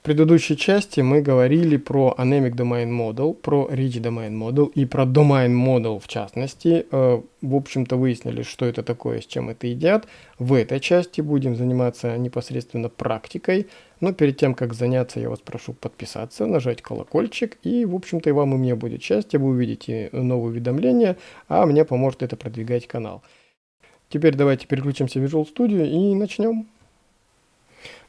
В предыдущей части мы говорили про Anemic Domain Model, про Rich Domain Model и про Domain Model в частности. Э, в общем-то выяснили, что это такое, с чем это едят. В этой части будем заниматься непосредственно практикой. Но перед тем, как заняться, я вас прошу подписаться, нажать колокольчик. И, в общем-то, и вам и мне будет счастье. Вы увидите новые уведомления, а мне поможет это продвигать канал. Теперь давайте переключимся в Visual Studio и начнем.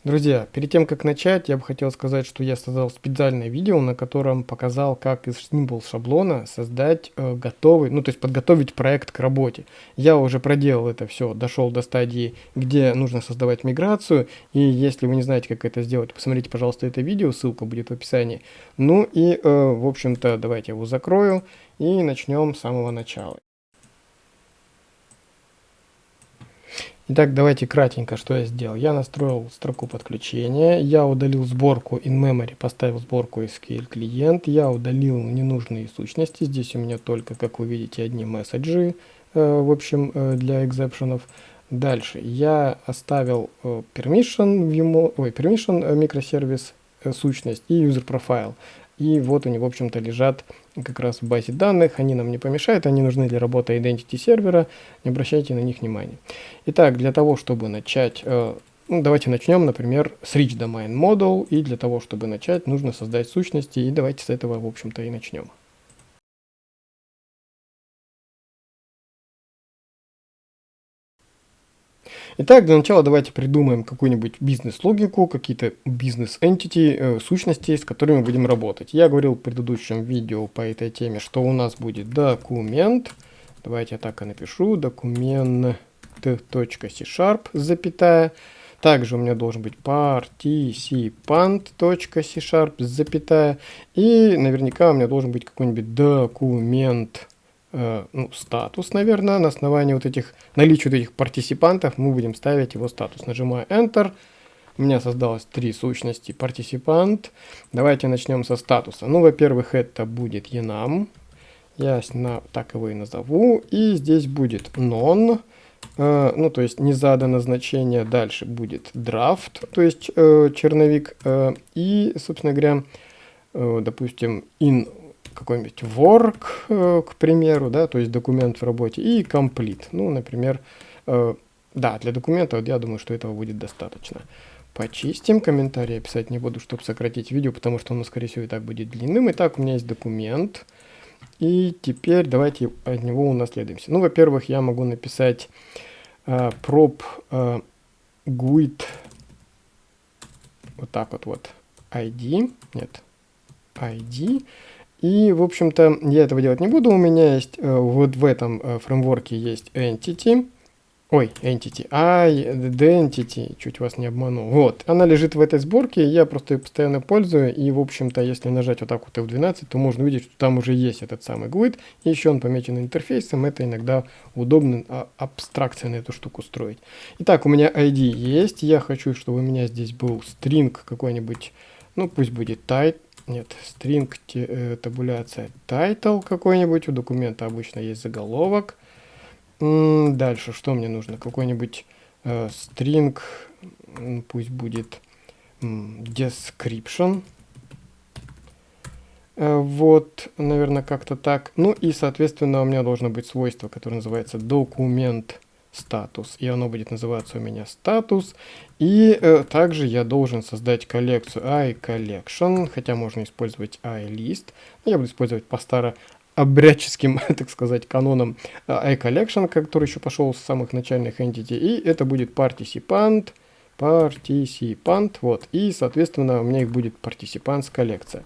Друзья, перед тем как начать, я бы хотел сказать, что я создал специальное видео, на котором показал, как из Simple шаблона создать э, готовый, ну то есть подготовить проект к работе. Я уже проделал это все, дошел до стадии, где нужно создавать миграцию, и если вы не знаете, как это сделать, посмотрите, пожалуйста, это видео, ссылка будет в описании. Ну и, э, в общем-то, давайте его закрою и начнем с самого начала. Итак, давайте кратенько, что я сделал. Я настроил строку подключения, я удалил сборку in-memory, поставил сборку SQL клиент, я удалил ненужные сущности. Здесь у меня только, как вы видите, одни месседжи, э, в общем, э, для экзепшенов. Дальше я оставил э, permission, view, ой, permission э, микросервис э, сущность и user profile. И вот они, в общем-то, лежат как раз в базе данных. Они нам не помешают, они нужны для работы identity сервера. Не обращайте на них внимания. Итак, для того, чтобы начать... Э, ну, давайте начнем, например, с Rich Domain Model. И для того, чтобы начать, нужно создать сущности. И давайте с этого, в общем-то, и начнем. Итак, для начала давайте придумаем какую-нибудь бизнес-логику, какие-то бизнес-entity, э, сущности, с которыми будем работать. Я говорил в предыдущем видео по этой теме, что у нас будет документ. Давайте я так и напишу. Документ .c-sharp, запятая. Также у меня должен быть participant.c-sharp, запятая. И наверняка у меня должен быть какой-нибудь документ Э, ну, статус, наверное, на основании вот этих, наличия вот этих партисипантов мы будем ставить его статус. Нажимаю Enter. У меня создалось три сущности партисипант. Давайте начнем со статуса. Ну, во-первых, это будет enum. Я так его и назову. И здесь будет non. Э, ну, то есть не задано значение. Дальше будет draft, то есть э, черновик. Э, и, собственно говоря, э, допустим, in какой-нибудь work, э, к примеру, да, то есть документ в работе, и complete. Ну, например, э, да, для документа вот я думаю, что этого будет достаточно. Почистим, комментарии писать не буду, чтобы сократить видео, потому что оно, скорее всего, и так будет длинным. Итак, у меня есть документ, и теперь давайте от него унаследуемся. Ну, во-первых, я могу написать э, prop э, guid, вот так вот, вот, id, нет, id, и, в общем-то, я этого делать не буду. У меня есть, э, вот в этом э, фреймворке есть entity. Ой, entity, identity, чуть вас не обманул. Вот, она лежит в этой сборке, я просто ее постоянно пользую. И, в общем-то, если нажать вот так вот F12, то можно увидеть, что там уже есть этот самый GUID. И еще он помечен интерфейсом. Это иногда удобно а, абстракция на эту штуку строить. Итак, у меня ID есть. Я хочу, чтобы у меня здесь был string какой-нибудь, ну, пусть будет type нет, string э, табуляция title какой-нибудь, у документа обычно есть заголовок. Дальше, что мне нужно? Какой-нибудь э, string, пусть будет description. Э, вот, наверное, как-то так. Ну и, соответственно, у меня должно быть свойство, которое называется документ статус. И оно будет называться у меня статус. И э, также я должен создать коллекцию iCollection, хотя можно использовать iList. Я буду использовать по старо обрядческим, так сказать, канонам э, iCollection, который еще пошел с самых начальных entity. И это будет participant, participant, вот. И, соответственно, у меня их будет participants коллекция.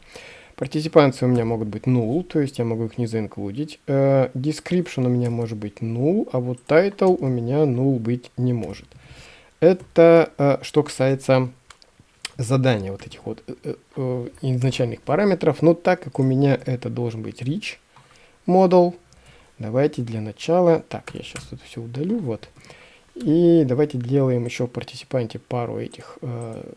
Партисипанции у меня могут быть null, то есть я могу их не заинклюдить. Uh, description у меня может быть null, а вот title у меня null быть не может. Это uh, что касается задания вот этих вот uh, uh, изначальных параметров. Но так как у меня это должен быть rich model, давайте для начала... Так, я сейчас тут все удалю, вот. И давайте делаем еще в партисипанте пару этих э,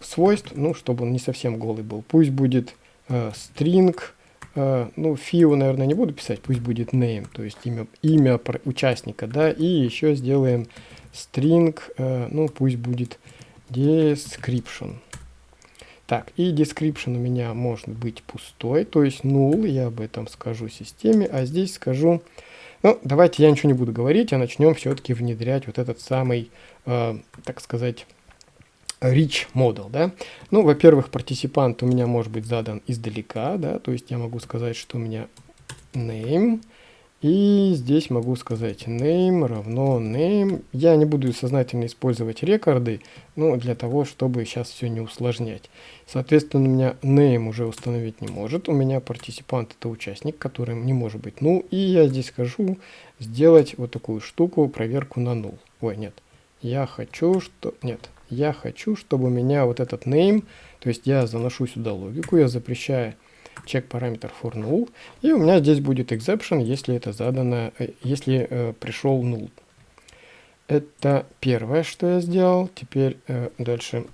свойств, ну, чтобы он не совсем голый был. Пусть будет э, string, э, ну, фио, наверное, не буду писать, пусть будет name, то есть имя, имя участника, да, и еще сделаем string, э, ну, пусть будет description. Так, и description у меня может быть пустой, то есть null, я об этом скажу системе, а здесь скажу, ну, давайте я ничего не буду говорить, а начнем все-таки внедрять вот этот самый, э, так сказать, rich model, да. Ну, во-первых, партисипант у меня может быть задан издалека, да, то есть я могу сказать, что у меня name, и здесь могу сказать name равно name. Я не буду сознательно использовать рекорды, ну, для того, чтобы сейчас все не усложнять. Соответственно, у меня name уже установить не может. У меня партисипант это участник, которым не может быть ну И я здесь скажу сделать вот такую штуку, проверку на null. Ой, нет. Я хочу, что... Нет. Я хочу, чтобы у меня вот этот name, то есть я заношу сюда логику, я запрещаю check параметр for null, и у меня здесь будет exception, если это задано, э, если э, пришел null. Это первое, что я сделал. Теперь э, дальше.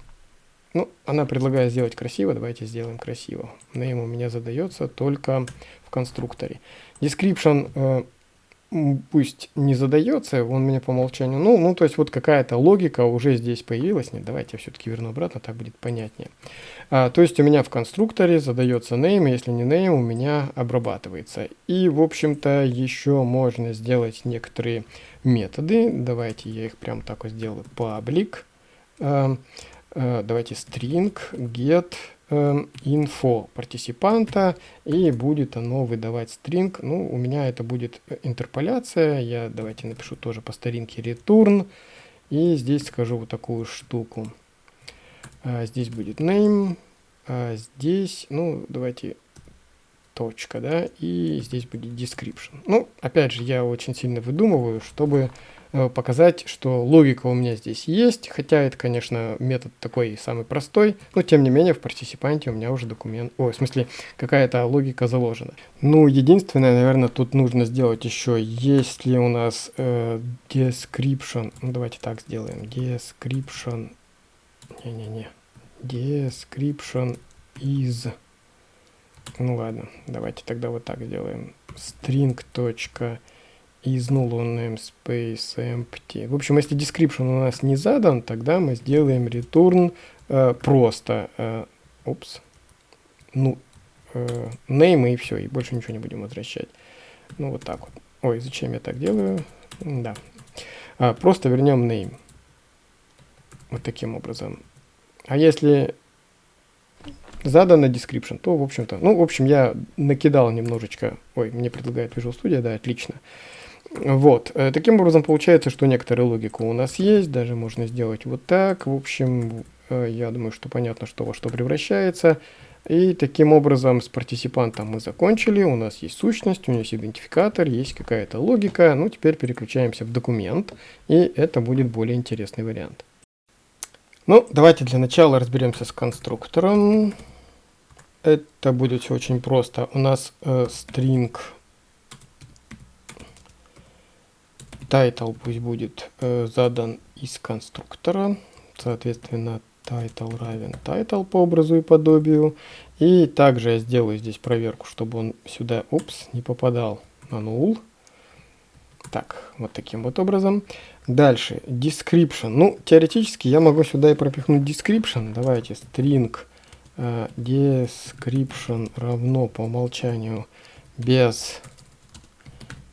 Ну, она предлагает сделать красиво, давайте сделаем красиво. Name у меня задается только в конструкторе. Description э, пусть не задается, он мне по умолчанию, ну, ну, то есть вот какая-то логика уже здесь появилась, нет, давайте я все-таки верну обратно, так будет понятнее. А, то есть у меня в конструкторе задается name, если не name, у меня обрабатывается. И, в общем-то, еще можно сделать некоторые методы, давайте я их прям так вот сделаю, public, а, а, давайте string, get, info партисипанта, и будет оно выдавать string. Ну, у меня это будет интерполяция. Я давайте напишу тоже по старинке return. И здесь скажу вот такую штуку. А, здесь будет name, а здесь, ну, давайте точка, да, и здесь будет description. Ну, опять же, я очень сильно выдумываю, чтобы Э, показать, что логика у меня здесь есть, хотя это, конечно, метод такой самый простой, но тем не менее в партисипанте у меня уже документ, о, в смысле, какая-то логика заложена. Ну, единственное, наверное, тут нужно сделать еще, если у нас э, description, ну, давайте так сделаем, description, не-не-не, description is, ну ладно, давайте тогда вот так сделаем, string из null namespace empty. В общем, если description у нас не задан, тогда мы сделаем return э, просто. Э, опс. Ну, э, name и все, и больше ничего не будем возвращать. Ну, вот так вот. Ой, зачем я так делаю? Да. А, просто вернем name. Вот таким образом. А если задано description, то, в общем-то, ну, в общем, я накидал немножечко, ой, мне предлагает Visual Studio, да, отлично. Вот, э, таким образом получается, что некоторая логика у нас есть, даже можно сделать вот так. В общем, э, я думаю, что понятно, что во что превращается. И таким образом с партисипантом мы закончили, у нас есть сущность, у него есть идентификатор, есть какая-то логика. Ну, теперь переключаемся в документ, и это будет более интересный вариант. Ну, давайте для начала разберемся с конструктором. Это будет все очень просто. У нас э, string title пусть будет э, задан из конструктора. Соответственно, title равен title по образу и подобию. И также я сделаю здесь проверку, чтобы он сюда, упс, не попадал на null. Так, вот таким вот образом. Дальше, description. Ну, теоретически я могу сюда и пропихнуть description. Давайте, string э, description равно по умолчанию без,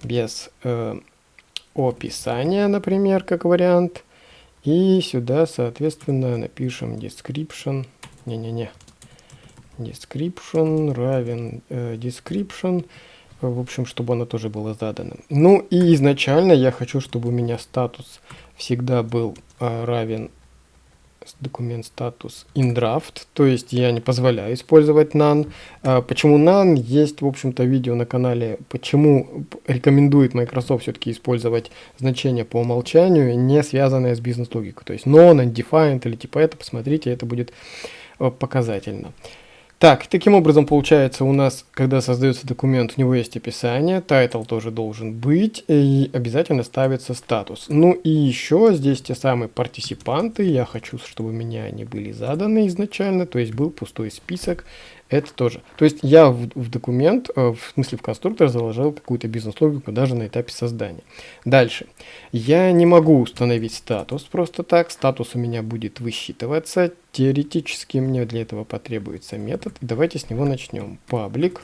без э, описание, например, как вариант. И сюда, соответственно, напишем description. Не-не-не. Description равен э, description. В общем, чтобы оно тоже было задано. Ну и изначально я хочу, чтобы у меня статус всегда был э, равен документ статус draft, то есть я не позволяю использовать none. А почему none? Есть, в общем-то, видео на канале, почему рекомендует Microsoft все-таки использовать значение по умолчанию, не связанное с бизнес-логикой. То есть non, undefined или типа это, посмотрите, это будет э, показательно. Так, таким образом получается у нас, когда создается документ, у него есть описание, title тоже должен быть, и обязательно ставится статус. Ну и еще здесь те самые партисипанты, я хочу, чтобы меня они были заданы изначально, то есть был пустой список Это тоже. То есть я в, в документ, э, в смысле в конструктор заложил какую-то бизнес-логику даже на этапе создания. Дальше. Я не могу установить статус просто так. Статус у меня будет высчитываться. Теоретически мне для этого потребуется метод. Давайте с него начнем. Паблик.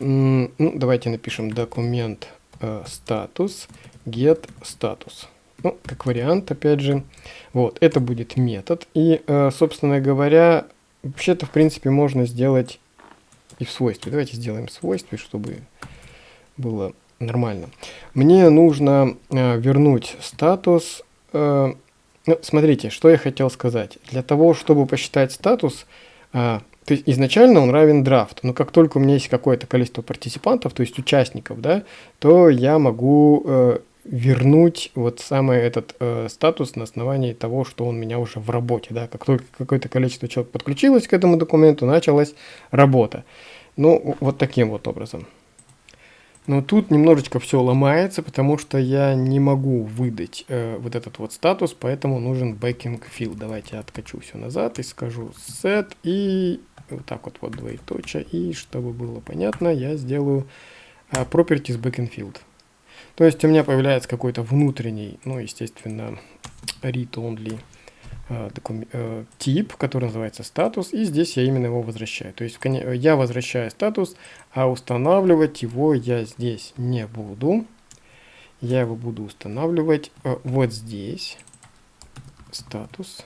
Ну, давайте напишем документ э, статус get status. Ну, как вариант, опять же. Вот, это будет метод. И, э, собственно говоря, Вообще-то, в принципе, можно сделать и в свойстве. Давайте сделаем в свойстве, чтобы было нормально. Мне нужно э, вернуть статус. Э, ну, смотрите, что я хотел сказать. Для того, чтобы посчитать статус, э, то есть изначально он равен драфт, но как только у меня есть какое-то количество партиципантов, то есть участников, да, то я могу э, вернуть вот самый этот э, статус на основании того, что он у меня уже в работе, да, как только какое-то количество человек подключилось к этому документу, началась работа. Ну, вот таким вот образом. Но тут немножечко все ломается, потому что я не могу выдать э, вот этот вот статус, поэтому нужен backing field. Давайте я откачу все назад и скажу set и вот так вот вот двоеточие. И чтобы было понятно, я сделаю э, properties backing field. То есть у меня появляется какой-то внутренний, ну, естественно, read-only э, э, тип, который называется статус, и здесь я именно его возвращаю. То есть я возвращаю статус, а устанавливать его я здесь не буду. Я его буду устанавливать э, вот здесь, статус.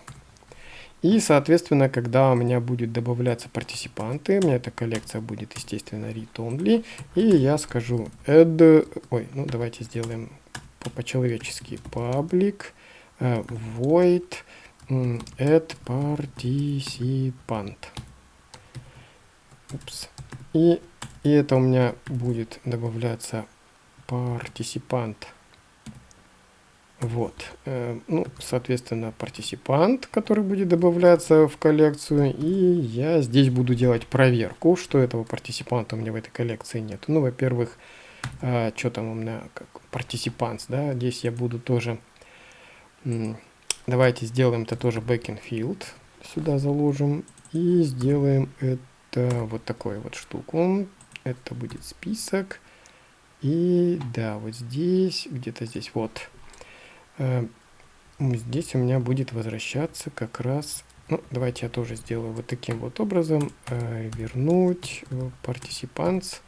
И, соответственно, когда у меня будет добавляться партиципанты, у меня эта коллекция будет, естественно, read-only, и я скажу add, ой, ну давайте сделаем по-человечески, public uh, void add participant. Упс. И, и это у меня будет добавляться партиципант вот. Э, ну, соответственно, партиципант, который будет добавляться в коллекцию. И я здесь буду делать проверку, что этого партиципанта у меня в этой коллекции нет. Ну, во-первых, э, что там у меня, как партиципант, да, здесь я буду тоже... Давайте сделаем это тоже backend field. Сюда заложим. И сделаем это вот такой вот штуку. Это будет список. И да, вот здесь, где-то здесь, вот здесь у меня будет возвращаться как раз... Ну, давайте я тоже сделаю вот таким вот образом. Э, вернуть э, participants.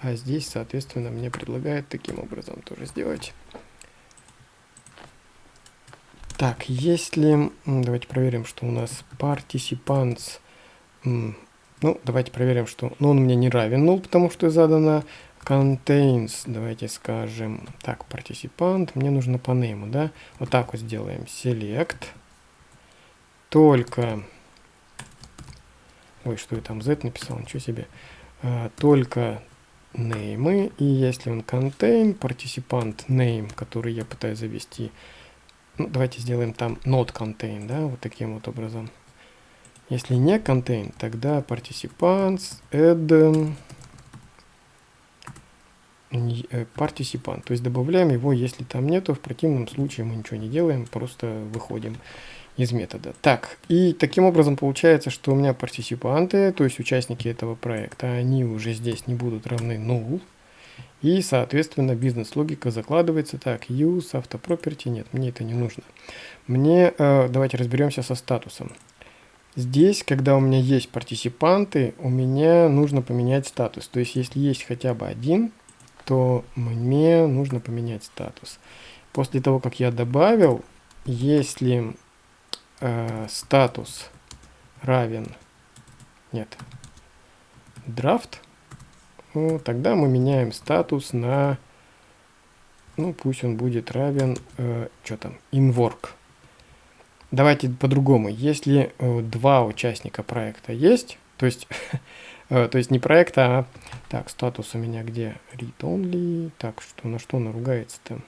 А здесь, соответственно, мне предлагают таким образом тоже сделать. Так, если... Давайте проверим, что у нас participants... Ну, давайте проверим, что... Ну, он мне не равен 0, потому что задано contains, давайте скажем, так, партиципант, мне нужно по name, да, вот так вот сделаем, select, только, ой, что я там, z написал, ничего себе, а, только name, и если он contain, партиципант name, который я пытаюсь завести, ну, давайте сделаем там not contain, да, вот таким вот образом. Если не contain, тогда participants add партисипант. То есть добавляем его, если там нету, в противном случае мы ничего не делаем, просто выходим из метода. Так, и таким образом получается, что у меня партисипанты, то есть участники этого проекта, они уже здесь не будут равны null. И, соответственно, бизнес-логика закладывается так, use, автопроперти, нет, мне это не нужно. Мне, э, давайте разберемся со статусом. Здесь, когда у меня есть партисипанты, у меня нужно поменять статус. То есть, если есть хотя бы один, то мне нужно поменять статус. После того, как я добавил, если э, статус равен, нет, драфт, ну, тогда мы меняем статус на, ну, пусть он будет равен, э, что там, inwork. Давайте по-другому. Если э, два участника проекта есть, то есть Э, то есть не проекта, а... Так, статус у меня где? Read only. Так, что на что наругается-то?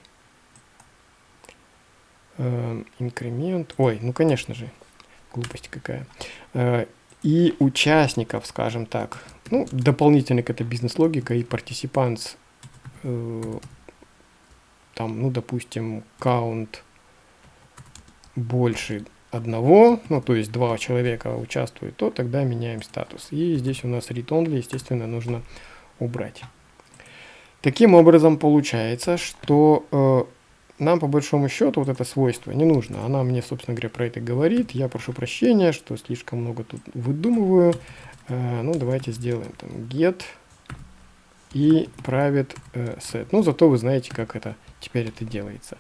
Э, инкремент. Ой, ну конечно же. Глупость какая. Э, и участников, скажем так. Ну, дополнительно к этой бизнес-логика и партиципант. Э, там, ну, допустим, count больше одного, ну то есть два человека участвуют, то тогда меняем статус. И здесь у нас read only, естественно, нужно убрать. Таким образом получается, что э, нам по большому счету вот это свойство не нужно. Она мне, собственно говоря, про это говорит. Я прошу прощения, что слишком много тут выдумываю. Э, ну, давайте сделаем там get и private э, set. Ну, зато вы знаете, как это теперь это делается.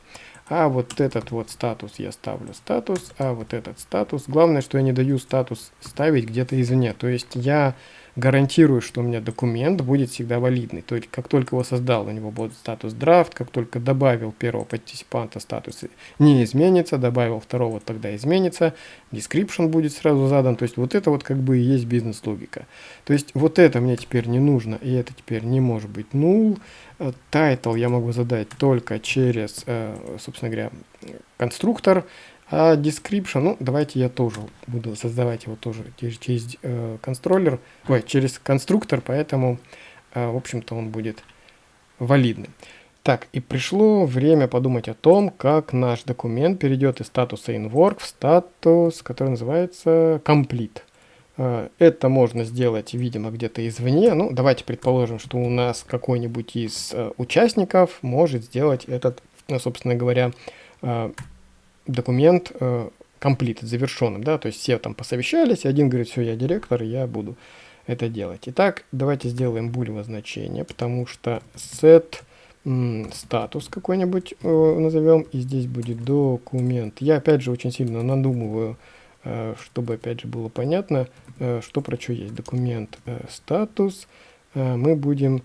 А вот этот вот статус я ставлю статус, а вот этот статус. Главное, что я не даю статус ставить где-то извне. То есть я гарантирую, что у меня документ будет всегда валидный. То есть, как только его создал, у него будет статус драфт, как только добавил первого партиципанта, статус не изменится, добавил второго, тогда изменится, description будет сразу задан. То есть, вот это вот как бы и есть бизнес-логика. То есть, вот это мне теперь не нужно, и это теперь не может быть null. Э, title я могу задать только через, э, собственно говоря, конструктор, а description, ну, давайте я тоже буду создавать его тоже через, через э, контроллер, ой, через конструктор, поэтому, э, в общем-то, он будет валидным. Так, и пришло время подумать о том, как наш документ перейдет из статуса InWork в статус, который называется Complete. Э, это можно сделать, видимо, где-то извне. Ну, давайте предположим, что у нас какой-нибудь из э, участников может сделать этот, собственно говоря, документ э, completed, завершенным, да, то есть все там посовещались, один говорит, все, я директор, я буду это делать. Итак, давайте сделаем булево значение, потому что set статус какой-нибудь э, назовем, и здесь будет документ. Я опять же очень сильно надумываю, э, чтобы опять же было понятно, что про что есть. Документ статус, мы будем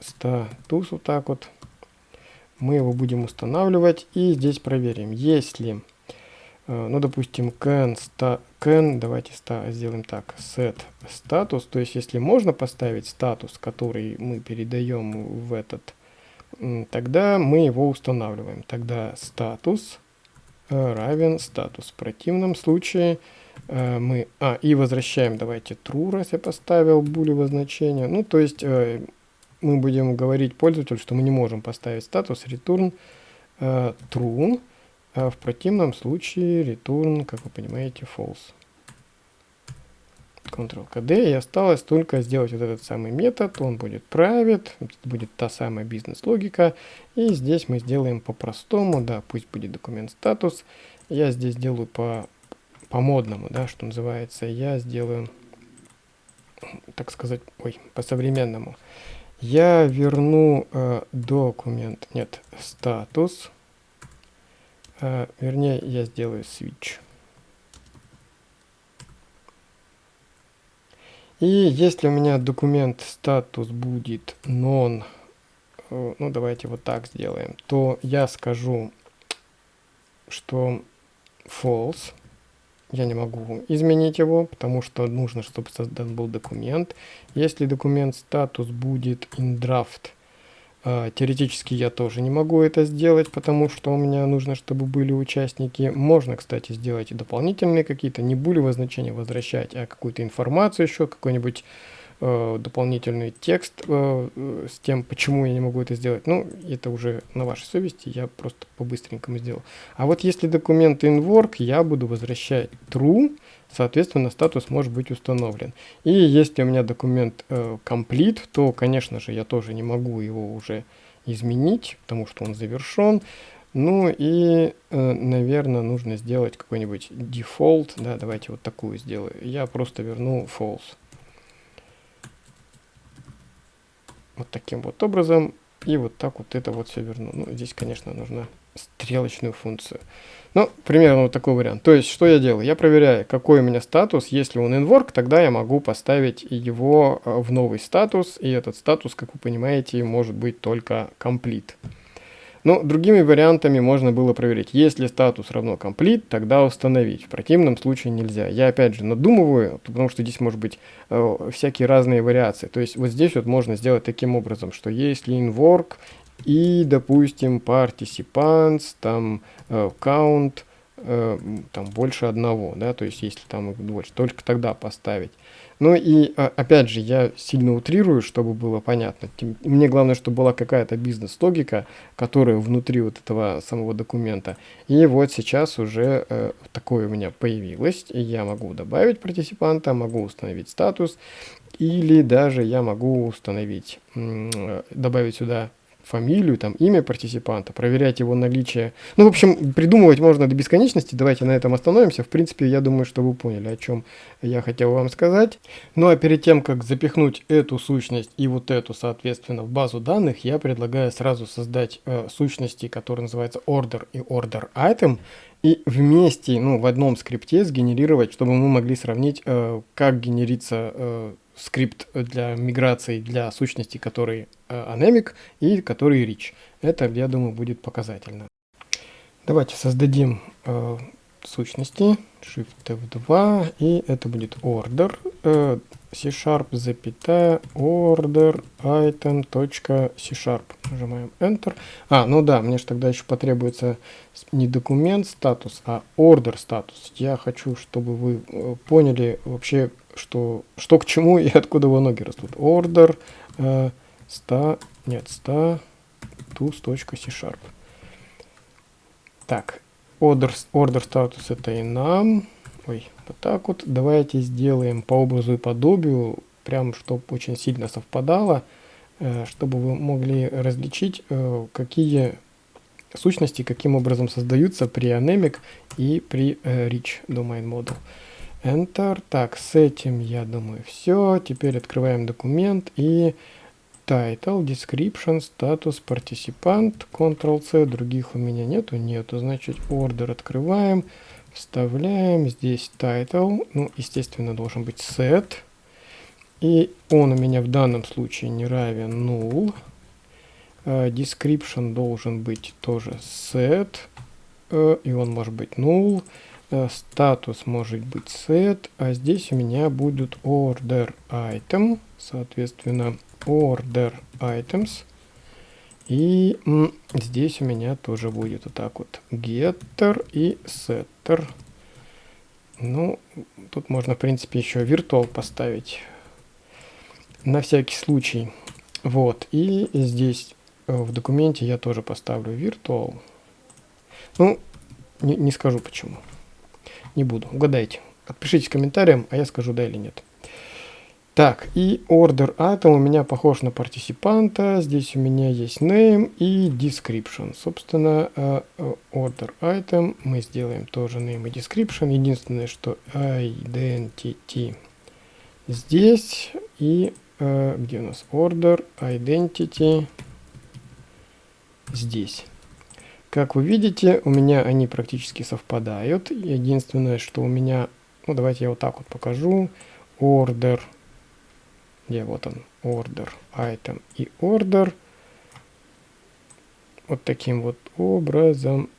статус вот так вот мы его будем устанавливать и здесь проверим, если, э, ну допустим, can, sta, can давайте ста, сделаем так, set статус, то есть если можно поставить статус, который мы передаем в этот, тогда мы его устанавливаем, тогда статус э, равен статус. В противном случае э, мы, а, и возвращаем, давайте true, раз я поставил булевое значение, ну то есть мы будем говорить пользователю, что мы не можем поставить статус return э, true, а в противном случае return, как вы понимаете, false. Ctrl-KD, и осталось только сделать вот этот самый метод, он будет private, будет та самая бизнес-логика, и здесь мы сделаем по-простому, да, пусть будет документ статус, я здесь делаю по, по модному, да, что называется, я сделаю, так сказать, ой, по-современному, я верну э, документ, нет, статус, э, вернее, я сделаю switch. И если у меня документ статус будет non, э, ну давайте вот так сделаем, то я скажу, что false я не могу изменить его, потому что нужно, чтобы создан был документ. Если документ статус будет in draft, э, теоретически я тоже не могу это сделать, потому что у меня нужно, чтобы были участники. Можно, кстати, сделать и дополнительные какие-то, не булевые значения возвращать, а какую-то информацию еще, какой-нибудь дополнительный текст э, э, с тем, почему я не могу это сделать. Ну, это уже на вашей совести, я просто по-быстренькому сделал. А вот если документ inWork, я буду возвращать true, соответственно, статус может быть установлен. И если у меня документ э, complete, то, конечно же, я тоже не могу его уже изменить, потому что он завершен. Ну и, э, наверное, нужно сделать какой-нибудь default, да, давайте вот такую сделаю. Я просто верну false. Вот таким вот образом. И вот так вот это вот все верну. Ну, здесь, конечно, нужна стрелочную функцию. Ну, примерно вот такой вариант. То есть, что я делаю? Я проверяю, какой у меня статус. Если он inwork, тогда я могу поставить его э, в новый статус. И этот статус, как вы понимаете, может быть только complete. Но другими вариантами можно было проверить. Если статус равно complete, тогда установить. В противном случае нельзя. Я опять же надумываю, потому что здесь может быть э, всякие разные вариации. То есть вот здесь вот можно сделать таким образом, что если inwork и, допустим, participants, там э, count, э, там больше одного, да, то есть если там больше, только тогда поставить. Ну и а, опять же, я сильно утрирую, чтобы было понятно. Мне главное, чтобы была какая-то бизнес-логика, которая внутри вот этого самого документа. И вот сейчас уже э, такое у меня появилось. Я могу добавить партиципанта, могу установить статус, или даже я могу установить, э, добавить сюда фамилию, там, имя партиципанта, проверять его наличие. Ну, в общем, придумывать можно до бесконечности. Давайте на этом остановимся. В принципе, я думаю, что вы поняли, о чем я хотел вам сказать. Ну, а перед тем, как запихнуть эту сущность и вот эту, соответственно, в базу данных, я предлагаю сразу создать э, сущности, которые называются order и order item, и вместе, ну, в одном скрипте сгенерировать, чтобы мы могли сравнить, э, как генерится э, скрипт для миграции для сущности, который э, anemic и который rich. Это, я думаю, будет показательно. Давайте создадим э, сущности, Shift F2, и это будет order, э, C-sharp, запятая, order, item, точка, C-sharp. Нажимаем Enter. А, ну да, мне же тогда еще потребуется не документ статус, а order статус. Я хочу, чтобы вы э, поняли вообще, что, что к чему и откуда его ноги растут. Order, э, sta, нет, status.c-sharp. Так, order, order статус это и нам. Ой, вот так вот. Давайте сделаем по образу и подобию, прям чтобы очень сильно совпадало, э, чтобы вы могли различить, э, какие сущности каким образом создаются при Anemic и при э, Rich Domain Model. Enter. Так, с этим, я думаю, все. Теперь открываем документ и title, description, статус, participant, Ctrl-C, других у меня нету, нету, значит, order открываем, вставляем, здесь title, ну, естественно, должен быть set, и он у меня в данном случае не равен null, uh, description должен быть тоже set, uh, и он может быть null, статус может быть set, а здесь у меня будут order item, соответственно, order items. И здесь у меня тоже будет вот так вот getter и setter. Ну, тут можно, в принципе, еще virtual поставить на всякий случай. Вот, и здесь э, в документе я тоже поставлю virtual. Ну, не, не скажу почему. Не буду. Угадайте. Отпишите в комментариях, а я скажу да или нет. Так, и order item у меня похож на партиципанта. Здесь у меня есть name и description. Собственно, э, э, order item мы сделаем тоже name и description. Единственное, что identity здесь и э, где у нас order identity здесь. Как вы видите, у меня они практически совпадают. Единственное, что у меня, ну давайте я вот так вот покажу. Order где вот он, order, item и order. Вот таким вот образом.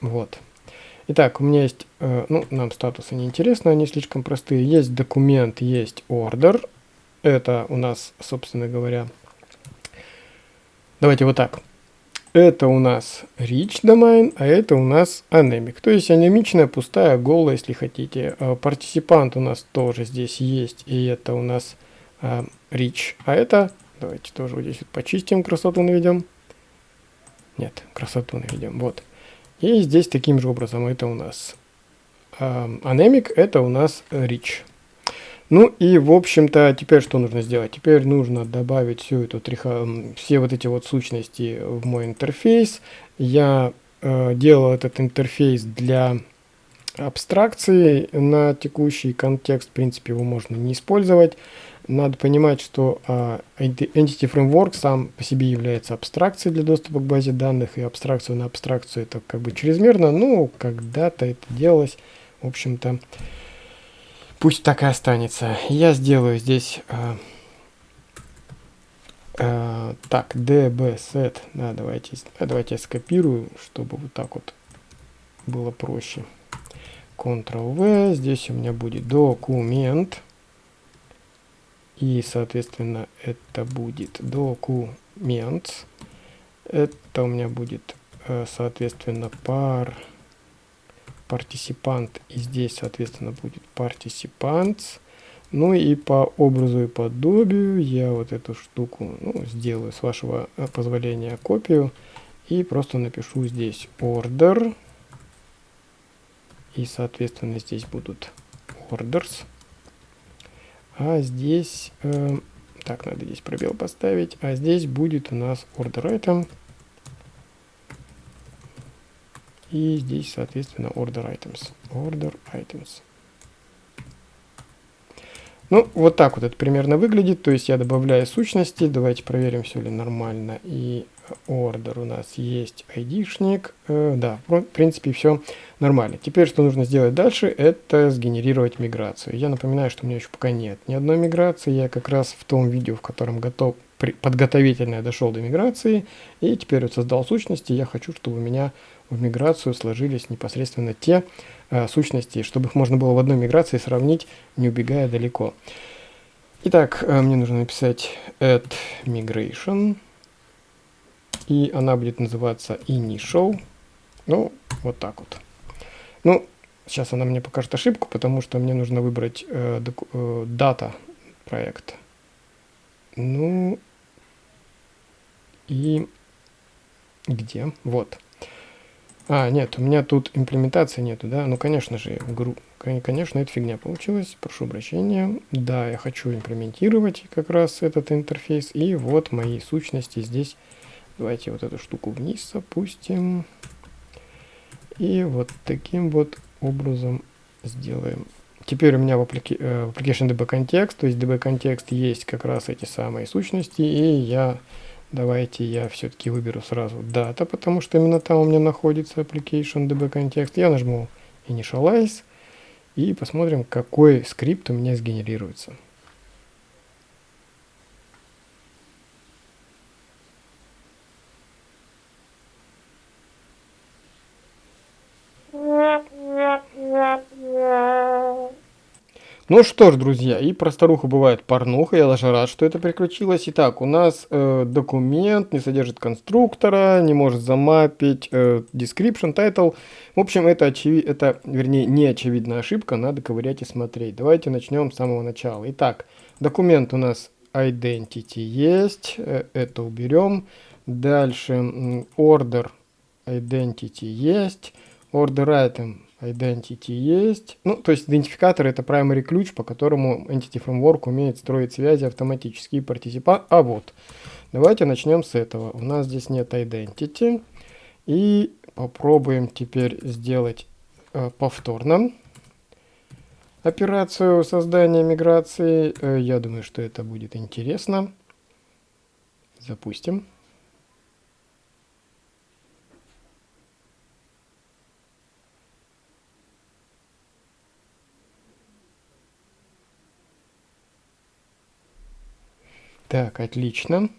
Вот. Итак, у меня есть, э, ну, нам статусы не интересны, они слишком простые. Есть документ, есть order. Это у нас, собственно говоря, давайте вот так. Это у нас rich domain, а это у нас anemic. То есть анемичная, пустая, голая, если хотите. Партиципант у нас тоже здесь есть, и это у нас э, rich. А это, давайте тоже вот здесь вот почистим, красоту наведем. Нет, красоту наведем, вот. И здесь таким же образом это у нас anemic, это у нас rich. Ну и, в общем-то, теперь что нужно сделать? Теперь нужно добавить всю эту триха, все вот эти вот сущности в мой интерфейс. Я э, делал этот интерфейс для абстракции на текущий контекст. В принципе, его можно не использовать надо понимать, что uh, Entity Framework сам по себе является абстракцией для доступа к базе данных, и абстракцию на абстракцию это как бы чрезмерно, но когда-то это делалось, в общем-то, пусть так и останется. Я сделаю здесь uh, uh, так, dbset, да, давайте, да, давайте я скопирую, чтобы вот так вот было проще. Ctrl-V, здесь у меня будет документ, и, соответственно, это будет документ. Это у меня будет, э, соответственно, пар participant, и здесь, соответственно, будет participants. Ну и по образу и подобию я вот эту штуку ну, сделаю, с вашего э, позволения, копию. И просто напишу здесь order. И, соответственно, здесь будут orders. А здесь... Э, так, надо здесь пробел поставить. А здесь будет у нас order item. И здесь, соответственно, order items. Order items. Ну, вот так вот это примерно выглядит. То есть я добавляю сущности. Давайте проверим, все ли нормально. И order у нас есть айдишник. Э, да, в принципе, все нормально. Теперь, что нужно сделать дальше, это сгенерировать миграцию. Я напоминаю, что у меня еще пока нет ни одной миграции. Я как раз в том видео, в котором готов подготовительно я дошел до миграции. И теперь вот создал сущности. Я хочу, чтобы у меня в миграцию сложились непосредственно те э, сущности, чтобы их можно было в одной миграции сравнить, не убегая далеко. Итак, э, мне нужно написать add migration, и она будет называться initial. Ну, вот так вот. Ну, сейчас она мне покажет ошибку, потому что мне нужно выбрать э, э, проекта. Ну, и где? Вот. А, нет, у меня тут имплементации нету, да? Ну, конечно же, гру... конечно, это фигня получилась. Прошу прощения. Да, я хочу имплементировать как раз этот интерфейс. И вот мои сущности здесь. Давайте вот эту штуку вниз опустим. И вот таким вот образом сделаем. Теперь у меня в, applica э, в Application DB Context, то есть DB Context есть как раз эти самые сущности, и я Давайте я все-таки выберу сразу дата, потому что именно там у меня находится application db context. Я нажму initialize и посмотрим, какой скрипт у меня сгенерируется. Ну что ж, друзья, и про старуху бывает порнуха, я даже рад, что это приключилось. Итак, у нас э, документ не содержит конструктора, не может замапить э, description, title. В общем, это, очевид... это, вернее, не очевидная ошибка, надо ковырять и смотреть. Давайте начнем с самого начала. Итак, документ у нас identity есть, э, это уберем. Дальше order identity есть, order item Identity есть. Ну, то есть идентификатор это primary ключ, по которому Entity Framework умеет строить связи автоматически партиципа. А вот, давайте начнем с этого. У нас здесь нет Identity. И попробуем теперь сделать э, повторно операцию создания миграции. Э, я думаю, что это будет интересно. Запустим. Так, отлично.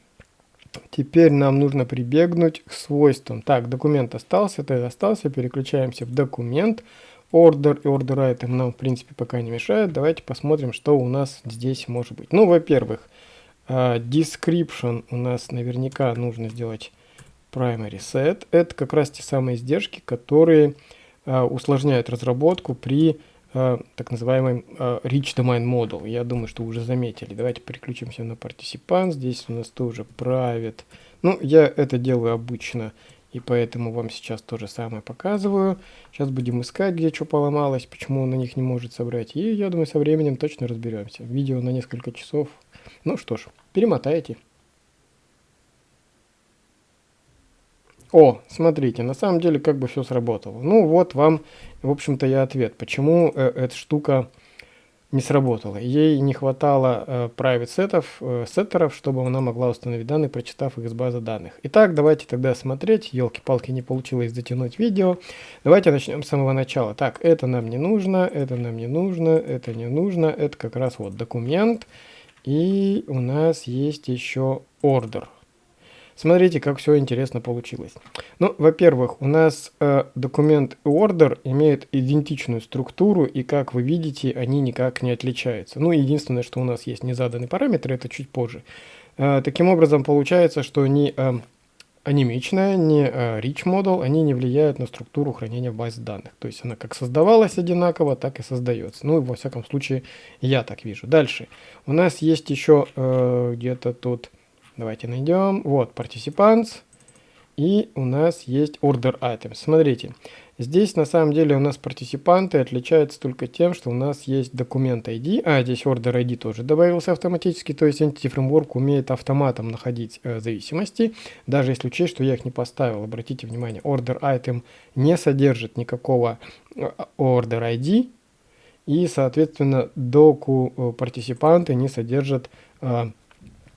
Теперь нам нужно прибегнуть к свойствам. Так, документ остался, тег остался. Переключаемся в документ. Order и order item нам, в принципе, пока не мешает. Давайте посмотрим, что у нас здесь может быть. Ну, во-первых, uh, description у нас наверняка нужно сделать primary set. Это как раз те самые издержки, которые uh, усложняют разработку при так называемый э, Rich Domain Model. Я думаю, что уже заметили. Давайте переключимся на Participant. Здесь у нас тоже Private. Ну, я это делаю обычно, и поэтому вам сейчас то же самое показываю. Сейчас будем искать, где что поломалось, почему он на них не может собрать. И я думаю, со временем точно разберемся. Видео на несколько часов. Ну что ж, перемотайте. О, смотрите, на самом деле как бы все сработало. Ну вот вам, в общем-то, и ответ, почему э, эта штука не сработала. Ей не хватало э, private сетов, э, сеттеров, чтобы она могла установить данные, прочитав их из базы данных. Итак, давайте тогда смотреть. Елки-палки, не получилось затянуть видео. Давайте начнем с самого начала. Так, это нам не нужно, это нам не нужно, это не нужно. Это как раз вот документ. И у нас есть еще order. Смотрите, как все интересно получилось. Ну, во-первых, у нас э, документ order имеют идентичную структуру, и как вы видите, они никак не отличаются. Ну, единственное, что у нас есть незаданный параметр, это чуть позже. Э, таким образом, получается, что они э, анемичная, не э, rich model, они не влияют на структуру хранения в базе данных. То есть она как создавалась одинаково, так и создается. Ну, во всяком случае, я так вижу. Дальше. У нас есть еще э, где-то тут, давайте найдем, вот, participants, и у нас есть order items. Смотрите, Здесь на самом деле у нас партиципанты отличаются только тем, что у нас есть документ ID, а здесь order ID тоже добавился автоматически, то есть Entity Framework умеет автоматом находить э, зависимости, даже если учесть, что я их не поставил. Обратите внимание, order item не содержит никакого э, order ID, и, соответственно, доку э, партиципанты не содержат э,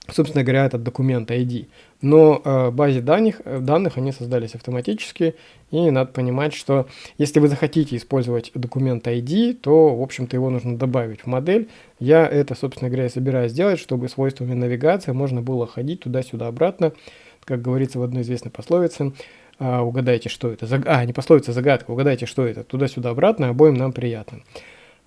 собственно говоря, этот документ ID. Но э, базе данных, э, данных они создались автоматически, и надо понимать, что если вы захотите использовать документ ID, то, в общем-то, его нужно добавить в модель. Я это, собственно говоря, собираюсь сделать, чтобы свойствами навигации можно было ходить туда-сюда обратно, как говорится в одной известной пословице. Э, угадайте, что это. Заг... А, не пословица, загадка. Угадайте, что это. Туда-сюда обратно, обоим нам приятно.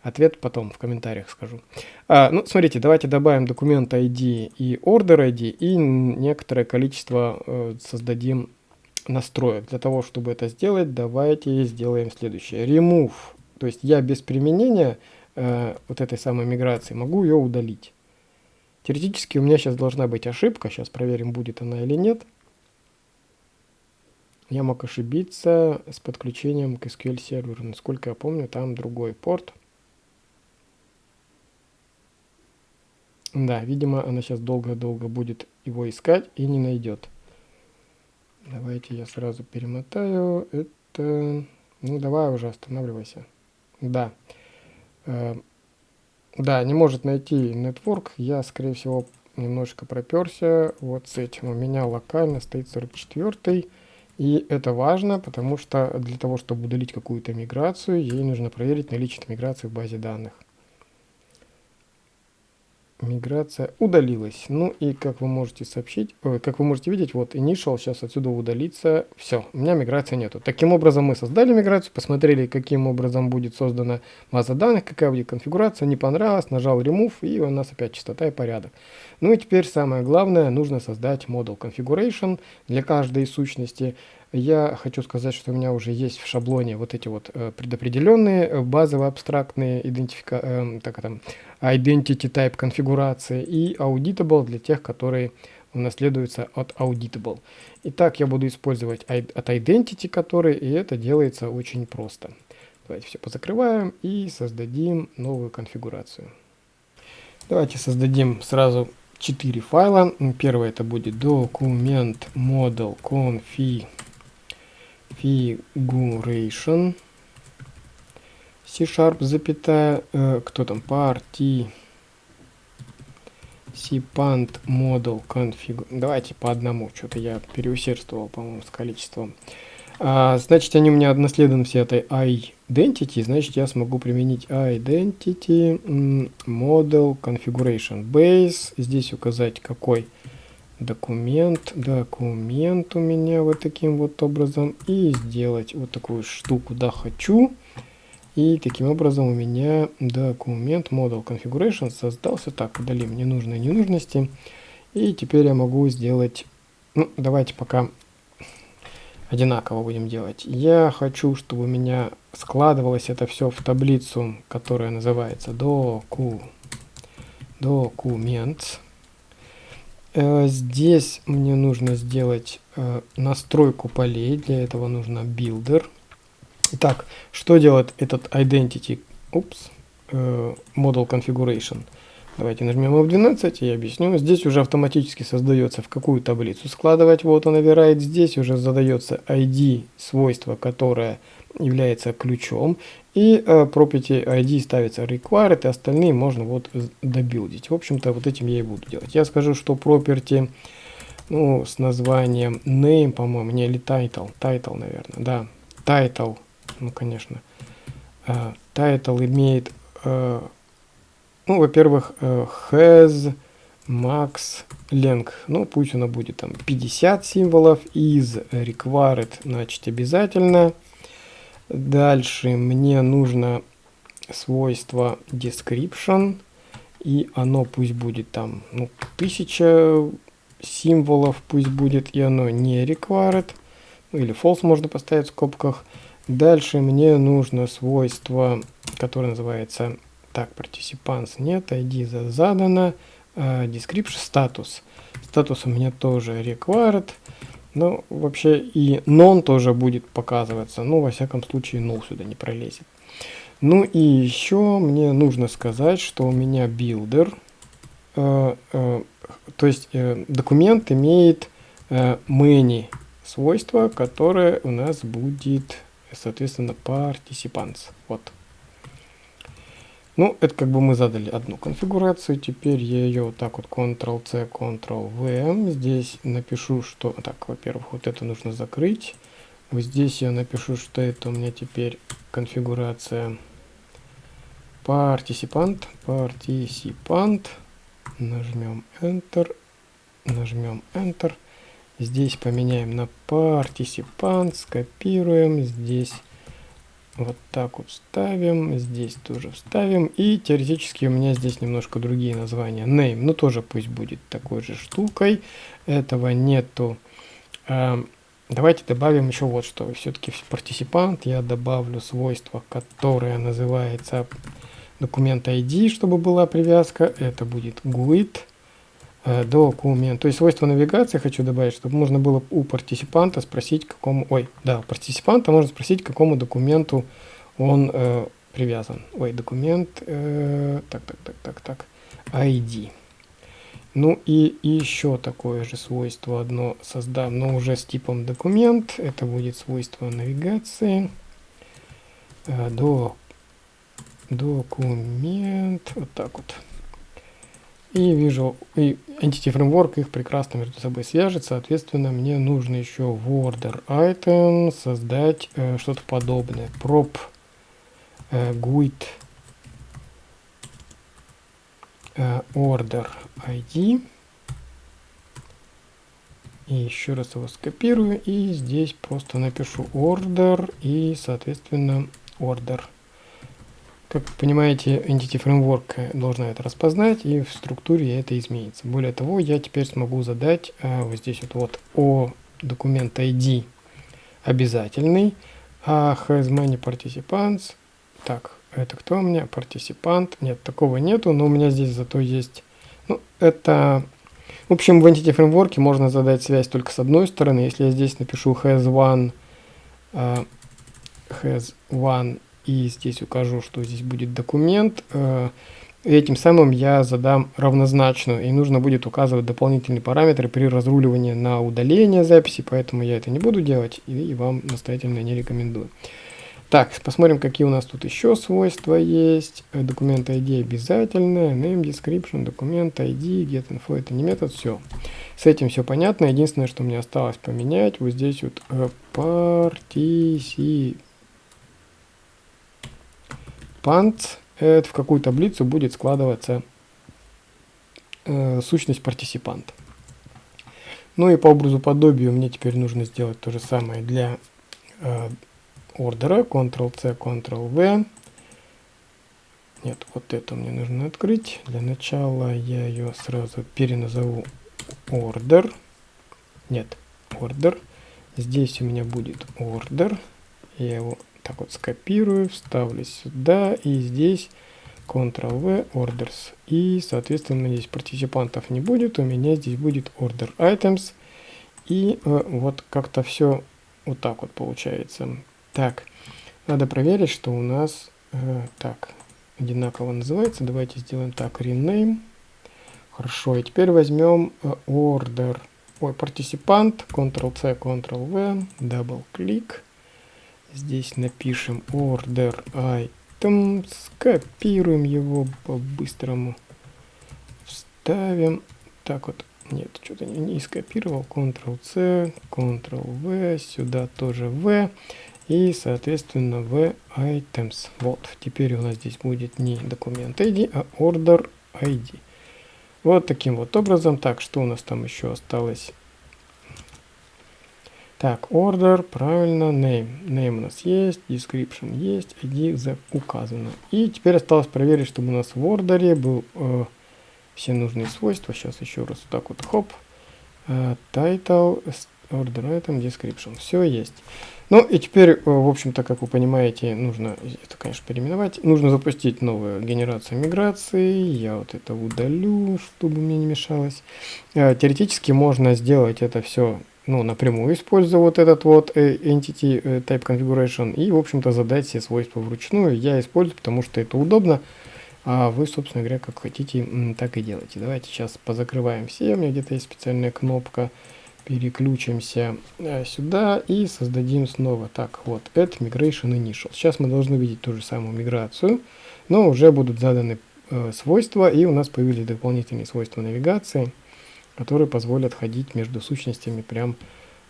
Ответ потом в комментариях скажу. А, ну, смотрите, давайте добавим документ ID и order ID и некоторое количество э, создадим настроек. Для того, чтобы это сделать, давайте сделаем следующее. Remove. То есть я без применения э, вот этой самой миграции могу ее удалить. Теоретически у меня сейчас должна быть ошибка. Сейчас проверим, будет она или нет. Я мог ошибиться с подключением к SQL серверу. Насколько я помню, там другой порт. Да, видимо, она сейчас долго-долго будет его искать и не найдет. Давайте я сразу перемотаю. Это... Ну, давай уже останавливайся. Да. Э, да, не может найти network. Я, скорее всего, немножко проперся вот с этим. У меня локально стоит 44 и это важно, потому что для того, чтобы удалить какую-то миграцию, ей нужно проверить наличие миграции в базе данных миграция удалилась. Ну и как вы можете сообщить, ой, как вы можете видеть, вот initial сейчас отсюда удалится. Все, у меня миграции нету. Таким образом мы создали миграцию, посмотрели, каким образом будет создана база данных, какая будет конфигурация, не понравилось, нажал remove и у нас опять частота и порядок. Ну и теперь самое главное, нужно создать model configuration для каждой сущности. Я хочу сказать, что у меня уже есть в шаблоне вот эти вот э, предопределенные э, базовые абстрактные идентифика, э, так, там, identity type конфигурации и auditable для тех, которые унаследуются от auditable. Итак, я буду использовать от identity, который, и это делается очень просто. Давайте все позакрываем и создадим новую конфигурацию. Давайте создадим сразу четыре файла. Первый это будет документ model config configuration C-sharp, запятая, э, кто там, party cpant model config. Давайте по одному, что-то я переусердствовал, по-моему, с количеством. А, значит, они у меня односледны все этой identity, значит, я смогу применить identity model configuration base. Здесь указать какой документ, документ у меня вот таким вот образом и сделать вот такую штуку, да, хочу. И таким образом у меня документ model configuration создался. Так, удалим ненужные ненужности. И теперь я могу сделать, ну, давайте пока одинаково будем делать. Я хочу, чтобы у меня складывалось это все в таблицу, которая называется доку, документ. Э, здесь мне нужно сделать э, настройку полей. Для этого нужно builder. Итак, что делает этот identity? Упс, э, model configuration. Давайте нажмем F12 и объясню. Здесь уже автоматически создается в какую таблицу складывать. Вот он override. Здесь уже задается ID свойство, которое является ключом. И uh, property ID ставится required, и остальные можно вот добилдить. В общем-то, вот этим я и буду делать. Я скажу, что property ну, с названием name, по-моему, не или title, title, наверное, да, title, ну, конечно. Uh, title имеет, uh, ну, во-первых, uh, has max length, ну, пусть она будет там 50 символов, is required, значит, обязательно, Дальше мне нужно свойство description, и оно пусть будет там ну, 1000 символов пусть будет и оно не required. Ну, или false можно поставить в скобках. Дальше мне нужно свойство, которое называется так, participants нет, ID задано, uh, description status. Статус у меня тоже required. Но вообще и non тоже будет показываться. Ну, во всяком случае, null сюда не пролезет. Ну и еще мне нужно сказать, что у меня builder, э, э, то есть э, документ имеет э, many свойства, которое у нас будет, соответственно, participants. Вот. Ну, это как бы мы задали одну конфигурацию, теперь я ее вот так вот Ctrl-C, Ctrl-V. Здесь напишу, что... Так, во-первых, вот это нужно закрыть. Вот здесь я напишу, что это у меня теперь конфигурация participant, participant. Нажмем Enter, нажмем Enter. Здесь поменяем на participant, скопируем, здесь вот так вот вставим, здесь тоже вставим. И теоретически у меня здесь немножко другие названия. Name, ну тоже пусть будет такой же штукой. Этого нету. А, давайте добавим еще вот что. Все-таки в партисипант я добавлю свойство, которое называется документ ID, чтобы была привязка. Это будет GUID документ. То есть свойство навигации хочу добавить, чтобы можно было у партисипанта спросить, какому... Ой, да, у партисипанта можно спросить, к какому документу он э, привязан. Ой, документ... Э, так, так, так, так, так. ID. Ну и еще такое же свойство одно создам, но уже с типом документ. Это будет свойство навигации. Э, до, документ. Вот так вот. И вижу, и Entity Framework их прекрасно между собой свяжет. Соответственно, мне нужно еще в order item создать э, что-то подобное. Prop э, GUID э, order ID. И еще раз его скопирую. И здесь просто напишу order и, соответственно, order. Как понимаете, Entity Framework должна это распознать, и в структуре это изменится. Более того, я теперь смогу задать а, вот здесь вот, вот о документ ID обязательный, а has many participants. Так, это кто у меня? Парticipant. Нет, такого нету, но у меня здесь зато есть... Ну, это... В общем, в Entity Framework можно задать связь только с одной стороны. Если я здесь напишу has one, uh, has one и здесь укажу, что здесь будет документ. Э, этим самым я задам равнозначную, и нужно будет указывать дополнительные параметры при разруливании на удаление записи, поэтому я это не буду делать и вам настоятельно не рекомендую. Так, посмотрим, какие у нас тут еще свойства есть. Э, документ ID обязательно, name, description, документ ID, get info, это не метод, все. С этим все понятно. Единственное, что мне осталось поменять, вот здесь вот э, participant пант, это в какую таблицу будет складываться э, сущность партисипанта. Ну и по образу подобию мне теперь нужно сделать то же самое для э, ордера. Ctrl-C, Ctrl-V. Нет, вот это мне нужно открыть. Для начала я ее сразу переназову order. Нет, order. Здесь у меня будет order. Я его так вот скопирую, вставлю сюда и здесь Ctrl-V, Orders. И, соответственно, здесь партиципантов не будет, у меня здесь будет Order Items. И э, вот как-то все вот так вот получается. Так, надо проверить, что у нас э, так одинаково называется. Давайте сделаем так, rename. Хорошо, и теперь возьмем э, order, ой, партиципант, Ctrl-C, Ctrl-V, double-click. Здесь напишем order item, скопируем его по-быстрому, вставим. Так вот, нет, что-то не, не скопировал. Ctrl-C, Ctrl-V, сюда тоже V. И, соответственно, V items. Вот, теперь у нас здесь будет не документ ID, а order ID. Вот таким вот образом. Так, что у нас там еще осталось? Так, order, правильно, name. Name у нас есть, description есть, ID указано. И теперь осталось проверить, чтобы у нас в ордере был э, все нужные свойства. Сейчас еще раз вот так вот, хоп. Uh, title, order item, description. Все есть. Ну и теперь, э, в общем-то, как вы понимаете, нужно, это, конечно, переименовать, нужно запустить новую генерацию миграции. Я вот это удалю, чтобы мне не мешалось. Э, теоретически можно сделать это все ну, напрямую, используя вот этот вот э, Entity Type Configuration и, в общем-то, задать все свойства вручную. Я использую, потому что это удобно. А вы, собственно говоря, как хотите, так и делайте. Давайте сейчас позакрываем все. У меня где-то есть специальная кнопка переключимся э, сюда и создадим снова. Так, вот, add migration initial. Сейчас мы должны видеть ту же самую миграцию, но уже будут заданы э, свойства, и у нас появились дополнительные свойства навигации, которые позволят ходить между сущностями прямо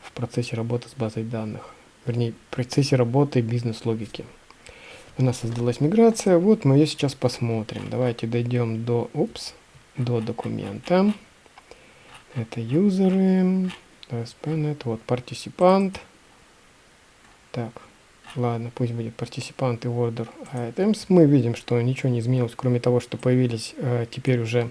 в процессе работы с базой данных. Вернее, в процессе работы бизнес-логики. У нас создалась миграция, вот мы ее сейчас посмотрим. Давайте дойдем до, упс, до документа. Это юзеры, ASP.NET, вот, партисипант. Так, ладно, пусть будет партисипант и order items. Мы видим, что ничего не изменилось, кроме того, что появились э, теперь уже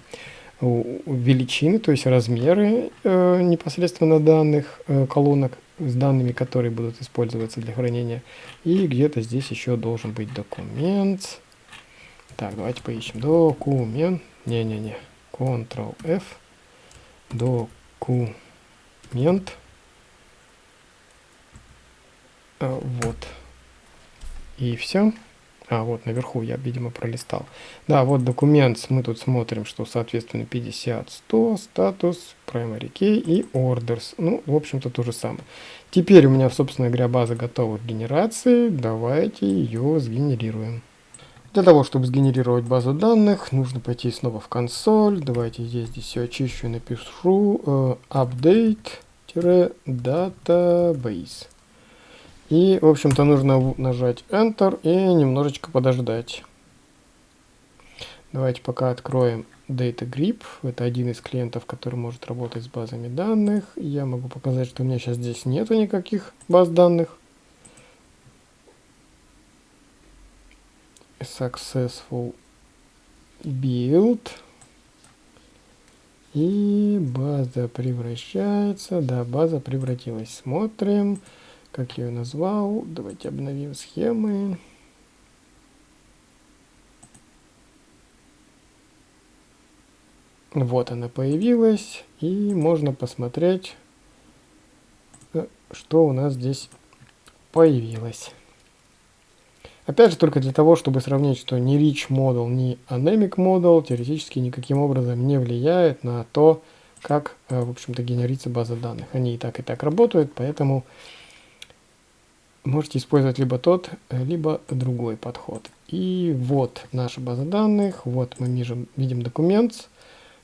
величины, то есть размеры э, непосредственно данных э, колонок с данными, которые будут использоваться для хранения. И где-то здесь еще должен быть документ. Так, давайте поищем. Документ. Не-не-не. Ctrl-F. Документ мент. А, вот. И все. А, вот наверху я, видимо, пролистал. Да, вот документ, мы тут смотрим, что, соответственно, 50, 100, статус, primary key и orders. Ну, в общем-то, то же самое. Теперь у меня, собственно говоря, база готова к генерации. Давайте ее сгенерируем. Для того, чтобы сгенерировать базу данных, нужно пойти снова в консоль. Давайте здесь, здесь все очищу и напишу э, update-database. И, в общем-то, нужно нажать Enter и немножечко подождать. Давайте пока откроем DataGrip. Это один из клиентов, который может работать с базами данных. Я могу показать, что у меня сейчас здесь нету никаких баз данных. successful build. И база превращается. Да, база превратилась. Смотрим, как я ее назвал. Давайте обновим схемы. Вот она появилась. И можно посмотреть, э, что у нас здесь появилось. Опять же, только для того, чтобы сравнить, что ни Rich Model, ни Anemic Model теоретически никаким образом не влияет на то, как, э, в общем-то, генерится база данных. Они и так, и так работают, поэтому можете использовать либо тот, э, либо другой подход. И вот наша база данных, вот мы видим, видим документ.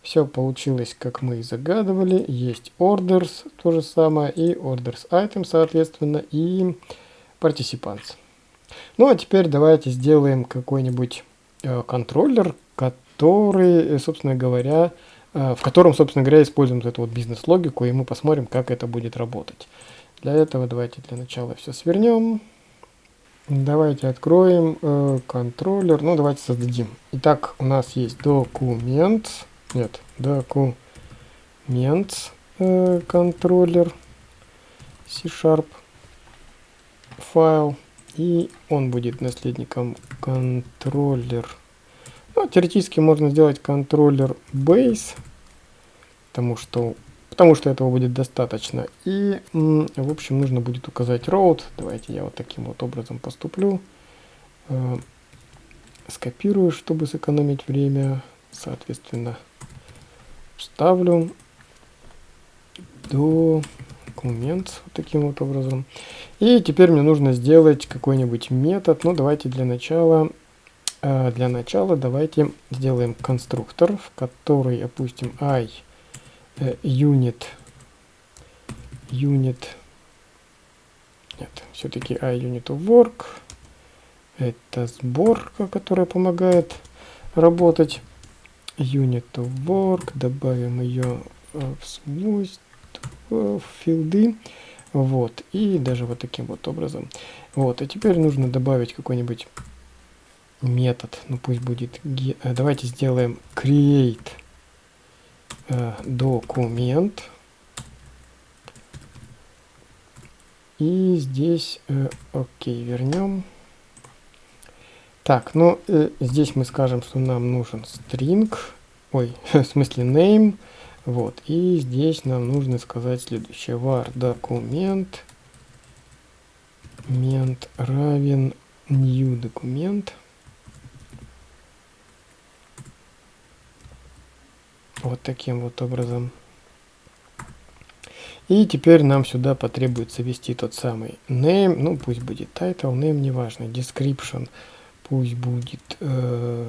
Все получилось, как мы и загадывали. Есть orders, то же самое, и orders item, соответственно, и participants. Ну а теперь давайте сделаем какой-нибудь э, контроллер, который, э, собственно говоря, э, в котором, собственно говоря, используем эту вот бизнес-логику, и мы посмотрим, как это будет работать. Для этого давайте для начала все свернем. Давайте откроем э, контроллер. Ну, давайте создадим. Итак, у нас есть документ. Нет, документ э, контроллер C-Sharp файл и он будет наследником контроллер. Ну, теоретически можно сделать контроллер base, потому что, потому что этого будет достаточно. И, в общем, нужно будет указать route. Давайте я вот таким вот образом поступлю. Э, скопирую, чтобы сэкономить время. Соответственно, вставлю до документ вот таким вот образом. И теперь мне нужно сделать какой-нибудь метод. Ну, давайте для начала, э, для начала давайте сделаем конструктор, в который опустим i unit, unit, нет, все-таки i unit of work. Это сборка, которая помогает работать. Unit work, добавим ее э, в свойства в филды. Вот, и даже вот таким вот образом. Вот, и теперь нужно добавить какой-нибудь метод, ну пусть будет, э, давайте сделаем create э, Э, документ. И здесь, э, окей, вернем. Так, ну э, здесь мы скажем, что нам нужен string, ой, в смысле name. Вот, и здесь нам нужно сказать следующее. var документ мент равен new документ. Вот таким вот образом. И теперь нам сюда потребуется ввести тот самый name, ну пусть будет title, name неважно, description, пусть будет, э,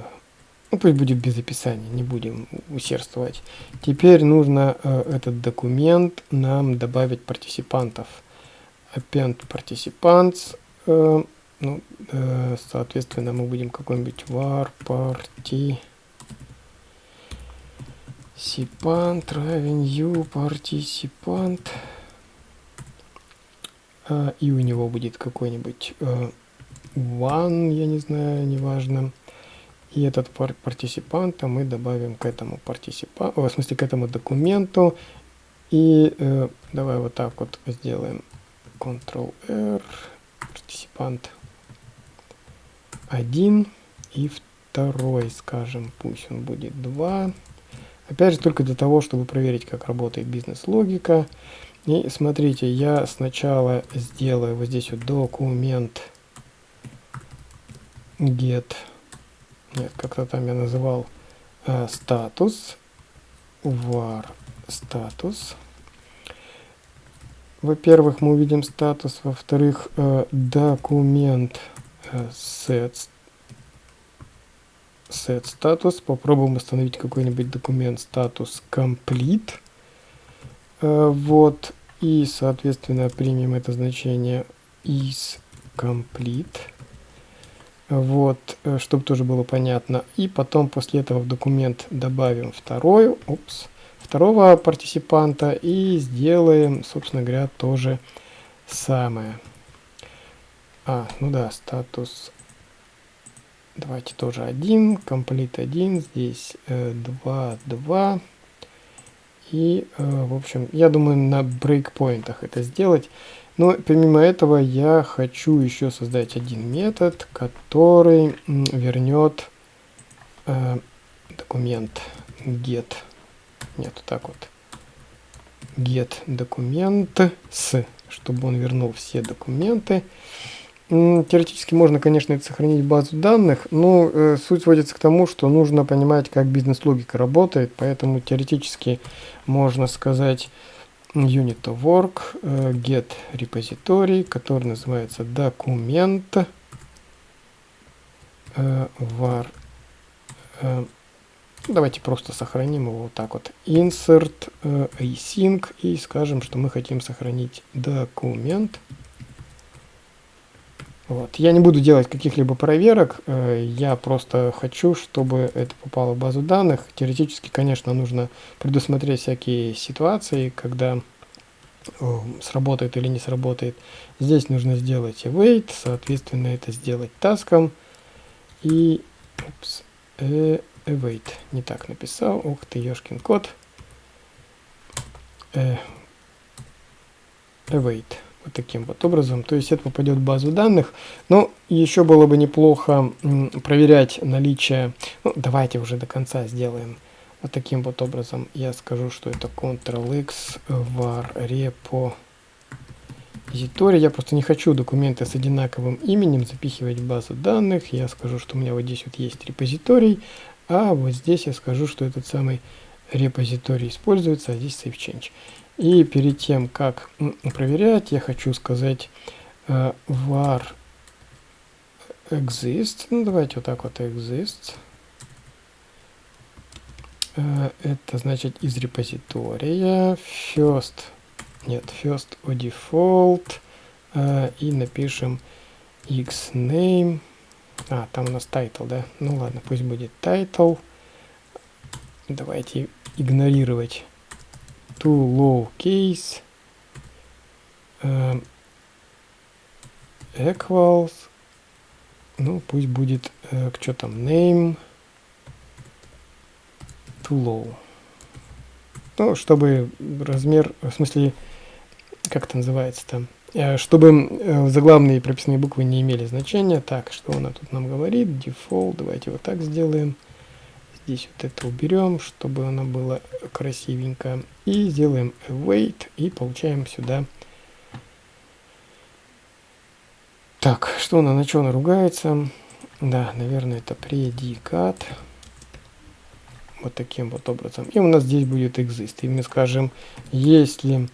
ну пусть будет без описания, не будем усердствовать. Теперь нужно э, этот документ нам добавить партисипантов. Append participants, э, ну, э, соответственно, мы будем какой-нибудь var party Сипант равен u партисипант. И у него будет какой-нибудь э, one, я не знаю, неважно. И этот пар партисипанта мы добавим к этому партисипанту, в смысле к этому документу. И э, давай вот так вот сделаем. Ctrl-R, партисипант 1 и второй, скажем, пусть он будет 2. Опять же, только для того, чтобы проверить, как работает бизнес-логика. И смотрите, я сначала сделаю вот здесь вот документ get, нет, как-то там я называл э, статус, var статус. Во-первых, мы увидим статус, во-вторых, э, документ э, set set status. Попробуем установить какой-нибудь документ статус complete. Э, вот. И, соответственно, примем это значение is complete. Вот, э, чтобы тоже было понятно. И потом после этого в документ добавим второй, упс, второго партисипанта и сделаем, собственно говоря, тоже самое. А, ну да, статус Давайте тоже один, комплит один, здесь э, 2, 2. И, э, в общем, я думаю, на брейкпоинтах это сделать. Но помимо этого я хочу еще создать один метод, который вернет э, документ get. Нет, так вот. Get документ с, чтобы он вернул все документы. Теоретически можно, конечно, сохранить базу данных, но э, суть сводится к тому, что нужно понимать, как бизнес-логика работает, поэтому теоретически можно сказать unit of work, э, get repository, который называется документ э, var. Э, давайте просто сохраним его вот так вот. Insert э, async и скажем, что мы хотим сохранить документ. Вот. Я не буду делать каких-либо проверок, э, я просто хочу, чтобы это попало в базу данных. Теоретически, конечно, нужно предусмотреть всякие ситуации, когда э, сработает или не сработает. Здесь нужно сделать await, соответственно, это сделать таском. И упс, э, await, не так написал, ух ты, ешкин код. Э, await вот таким вот образом. То есть это попадет в базу данных. Но еще было бы неплохо проверять наличие... Ну, давайте уже до конца сделаем. Вот таким вот образом я скажу, что это Ctrl-X var repo repository. Я просто не хочу документы с одинаковым именем запихивать в базу данных. Я скажу, что у меня вот здесь вот есть репозиторий, а вот здесь я скажу, что этот самый репозиторий используется, а здесь save. И перед тем, как проверять, я хочу сказать uh, var exist. Ну, давайте вот так вот exist. Uh, это значит из репозитория first. Нет, first o default. Uh, и напишем xname. А, там у нас title, да? Ну ладно, пусть будет title. Давайте игнорировать to low case uh, equals ну пусть будет uh, что там name to low ну чтобы размер в смысле как это называется там э, чтобы э, заглавные прописные буквы не имели значения. Так, что она тут нам говорит? Default, давайте вот так сделаем. Здесь вот это уберем, чтобы она была красивенько. И сделаем await и получаем сюда. Так, что она, на что она ругается? Да, наверное, это предикат. Вот таким вот образом. И у нас здесь будет exist. И мы скажем, если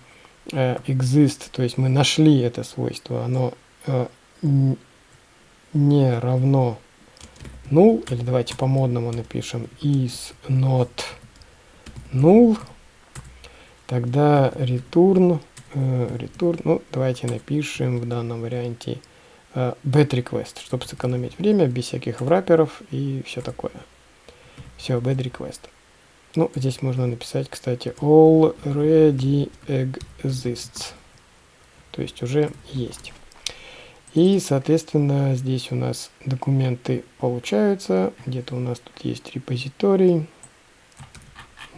э, exist, то есть мы нашли это свойство, оно э, не равно null, или давайте по-модному напишем is not null, тогда return, э, return, ну давайте напишем в данном варианте э, request, чтобы сэкономить время, без всяких враперов и все такое. Все, bad request. Ну, здесь можно написать, кстати, already exists. То есть уже есть. И, соответственно, здесь у нас документы получаются. Где-то у нас тут есть репозиторий.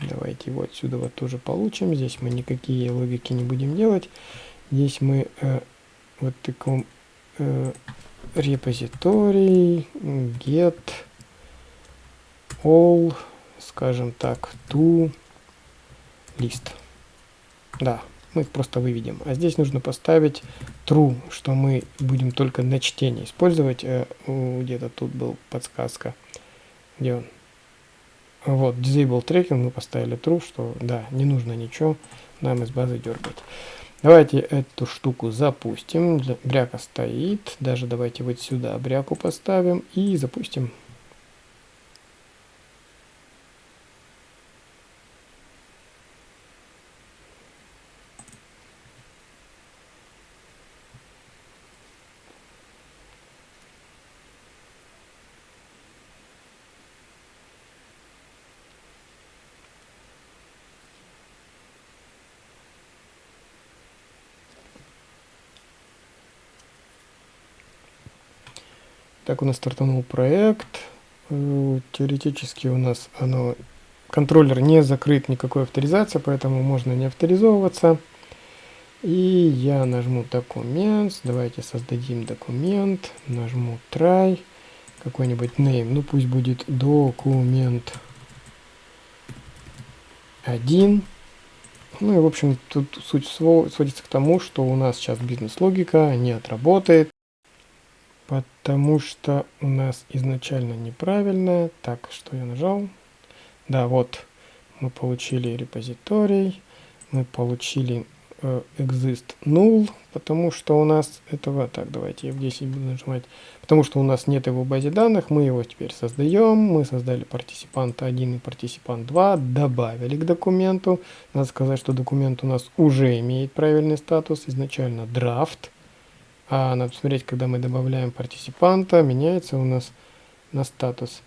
Давайте его отсюда вот тоже получим. Здесь мы никакие логики не будем делать. Здесь мы э, вот таком э, репозиторий get all, скажем так, to list. Да, мы их просто выведем. А здесь нужно поставить true, что мы будем только на чтение использовать. Э, где-то тут был подсказка. Где он? Вот, disable tracking мы поставили true, что да, не нужно ничего нам из базы дергать. Давайте эту штуку запустим. Бряка стоит. Даже давайте вот сюда бряку поставим и запустим. Так у нас стартанул проект. Э, теоретически у нас оно, контроллер не закрыт никакой авторизации, поэтому можно не авторизовываться. И я нажму документ. Давайте создадим документ. Нажму try. Какой-нибудь name. Ну пусть будет документ 1. Ну и в общем тут суть сводится к тому, что у нас сейчас бизнес-логика не отработает потому что у нас изначально неправильно. Так, что я нажал? Да, вот мы получили репозиторий, мы получили э, exist null, потому что у нас этого, так, давайте я здесь буду нажимать, потому что у нас нет его в базе данных, мы его теперь создаем, мы создали партисипант 1 и партисипант 2, добавили к документу, надо сказать, что документ у нас уже имеет правильный статус, изначально draft, а надо посмотреть, когда мы добавляем партисипанта, меняется у нас на статус.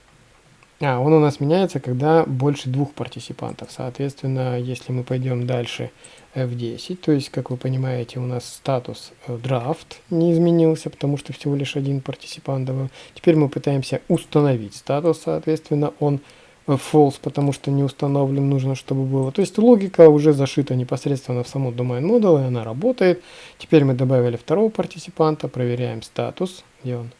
А, он у нас меняется, когда больше двух партисипантов. Соответственно, если мы пойдем дальше F10, то есть, как вы понимаете, у нас статус draft не изменился, потому что всего лишь один партисипант добавил. Теперь мы пытаемся установить статус, соответственно, он false, потому что не установлен, нужно, чтобы было. То есть логика уже зашита непосредственно в саму domain model, и она работает. Теперь мы добавили второго партисипанта, проверяем статус, где он,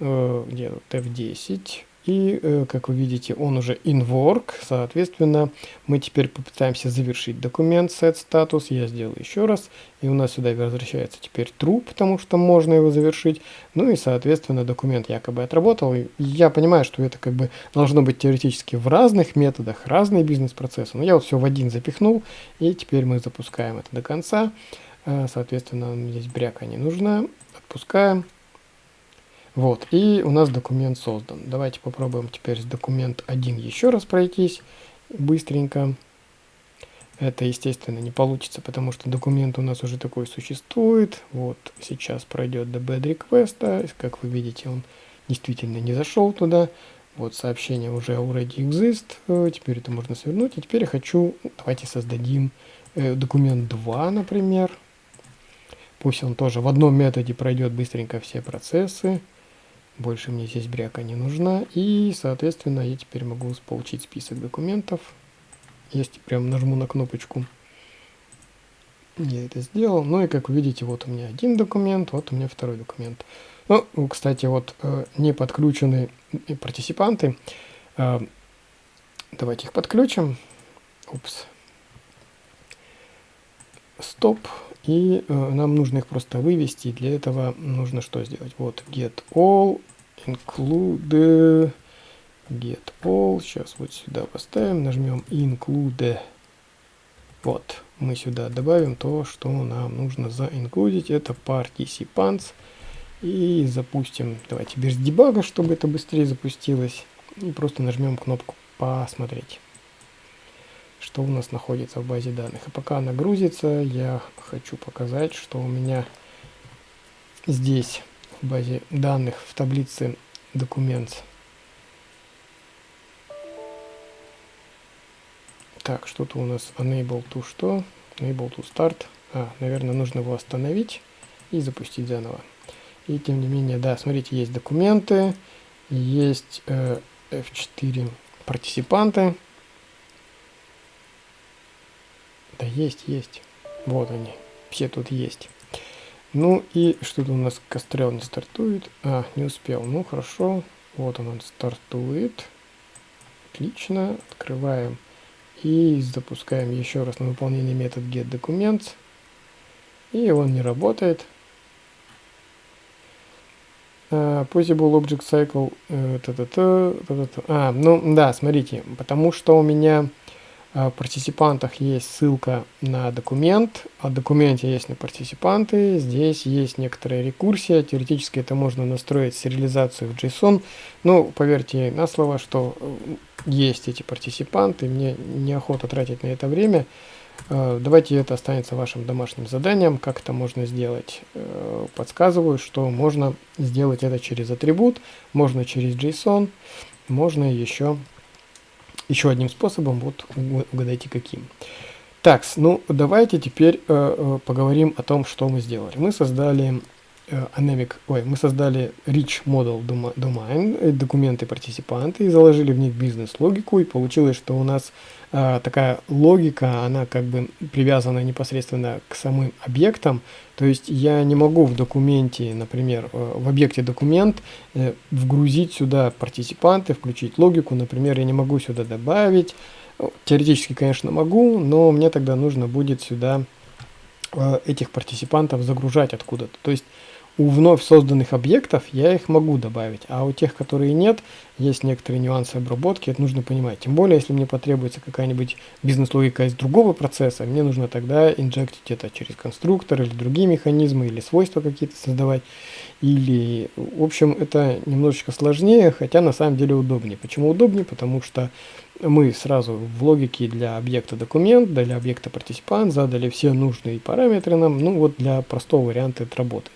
э, где тут F10, и, э, как вы видите, он уже in work, соответственно, мы теперь попытаемся завершить документ set status, я сделаю еще раз, и у нас сюда возвращается теперь true, потому что можно его завершить, ну и, соответственно, документ якобы отработал, и я понимаю, что это как бы должно быть теоретически в разных методах, разные бизнес-процессы, но я вот все в один запихнул, и теперь мы запускаем это до конца, э, соответственно, здесь бряка не нужна, отпускаем, вот, и у нас документ создан. Давайте попробуем теперь с документ 1 еще раз пройтись быстренько. Это, естественно, не получится, потому что документ у нас уже такой существует. Вот, сейчас пройдет до bad request. Как вы видите, он действительно не зашел туда. Вот, сообщение уже already exist. Теперь это можно свернуть. И теперь я хочу, давайте создадим э, документ 2, например. Пусть он тоже в одном методе пройдет быстренько все процессы. Больше мне здесь бряка не нужна. И, соответственно, я теперь могу получить список документов. Если прям нажму на кнопочку. Я это сделал. Ну и как вы видите, вот у меня один документ, вот у меня второй документ. Ну, кстати, вот э, не подключены партиципанты. Э, давайте их подключим. Упс. Стоп. И э, нам нужно их просто вывести. Для этого нужно что сделать? Вот get all, include, get all. Сейчас вот сюда поставим, нажмем include. Вот, мы сюда добавим то, что нам нужно заинклюдить. Это participants. И запустим, давайте без дебага, чтобы это быстрее запустилось. И просто нажмем кнопку «Посмотреть» что у нас находится в базе данных. И пока она грузится, я хочу показать, что у меня здесь в базе данных в таблице документ. Так, что-то у нас enable to что? Enable to start. А, наверное, нужно его остановить и запустить заново. И тем не менее, да, смотрите, есть документы, есть э, F4 партиципанты. Да есть, есть. Вот они. Все тут есть. Ну и что-то у нас кострел не стартует. А, не успел. Ну хорошо. Вот он, он стартует. Отлично. Открываем. И запускаем еще раз на выполнение метод getDocuments. И он не работает. Uh, possible Object Cycle. Uh, та -та. А, ну да, смотрите, потому что у меня в партиципантах есть ссылка на документ, о документе есть на партиципанты, здесь есть некоторая рекурсия, теоретически это можно настроить сериализацию в JSON, но поверьте на слово, что э, есть эти партиципанты, мне неохота тратить на это время, э, давайте это останется вашим домашним заданием, как это можно сделать, э, подсказываю, что можно сделать это через атрибут, можно через JSON, можно еще еще одним способом, вот угадайте каким. Так, ну давайте теперь э, э, поговорим о том, что мы сделали. Мы создали Anemic, ой, мы создали Rich Model Domain, э, документы партиципанты, и заложили в них бизнес-логику, и получилось, что у нас э, такая логика, она как бы привязана непосредственно к самым объектам, то есть я не могу в документе, например, э, в объекте документ э, вгрузить сюда партиципанты, включить логику, например, я не могу сюда добавить, теоретически, конечно, могу, но мне тогда нужно будет сюда э, этих партиципантов загружать откуда-то. То есть у вновь созданных объектов я их могу добавить, а у тех, которые нет, есть некоторые нюансы обработки, это нужно понимать. Тем более, если мне потребуется какая-нибудь бизнес-логика из другого процесса, мне нужно тогда инжектить это через конструктор или другие механизмы, или свойства какие-то создавать. Или, в общем, это немножечко сложнее, хотя на самом деле удобнее. Почему удобнее? Потому что мы сразу в логике для объекта документ, для объекта партиципант задали все нужные параметры нам, ну вот для простого варианта это работает.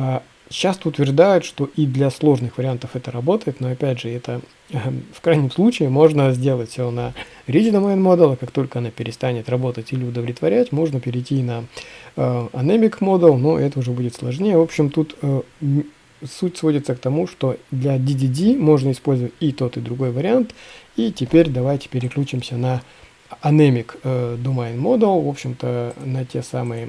А, часто утверждают, что и для сложных вариантов это работает, но опять же, это эм, в крайнем случае можно сделать все на Rich Domain Model, как только она перестанет работать или удовлетворять, можно перейти на э, Anemic Model, но это уже будет сложнее. В общем, тут э, суть сводится к тому, что для DDD можно использовать и тот, и другой вариант. И теперь давайте переключимся на Anemic э, Domain Model, в общем-то, на те самые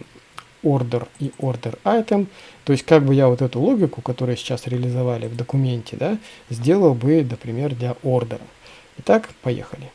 order и order item. То есть как бы я вот эту логику, которую сейчас реализовали в документе, да, сделал бы, например, для ордера. Итак, поехали.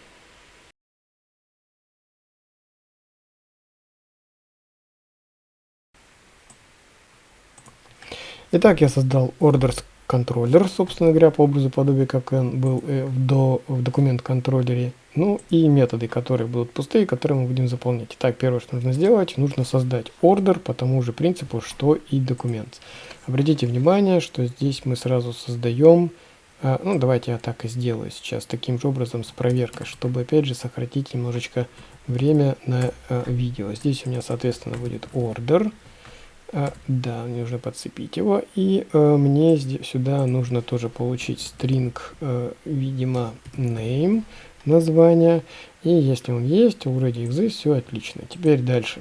Итак, я создал orders контроллер, собственно говоря, по образу подобия, как он был э, в, до, в документ контроллере. Ну и методы, которые будут пустые, которые мы будем заполнять. Итак, первое, что нужно сделать, нужно создать ордер по тому же принципу, что и документ. Обратите внимание, что здесь мы сразу создаем, э, ну давайте я так и сделаю сейчас, таким же образом с проверкой, чтобы опять же сократить немножечко время на э, видео. Здесь у меня, соответственно, будет ордер. А, да, мне нужно подцепить его. И а, мне здесь, сюда нужно тоже получить string, а, видимо, name, название. И если он есть, already exists, все отлично. Теперь дальше.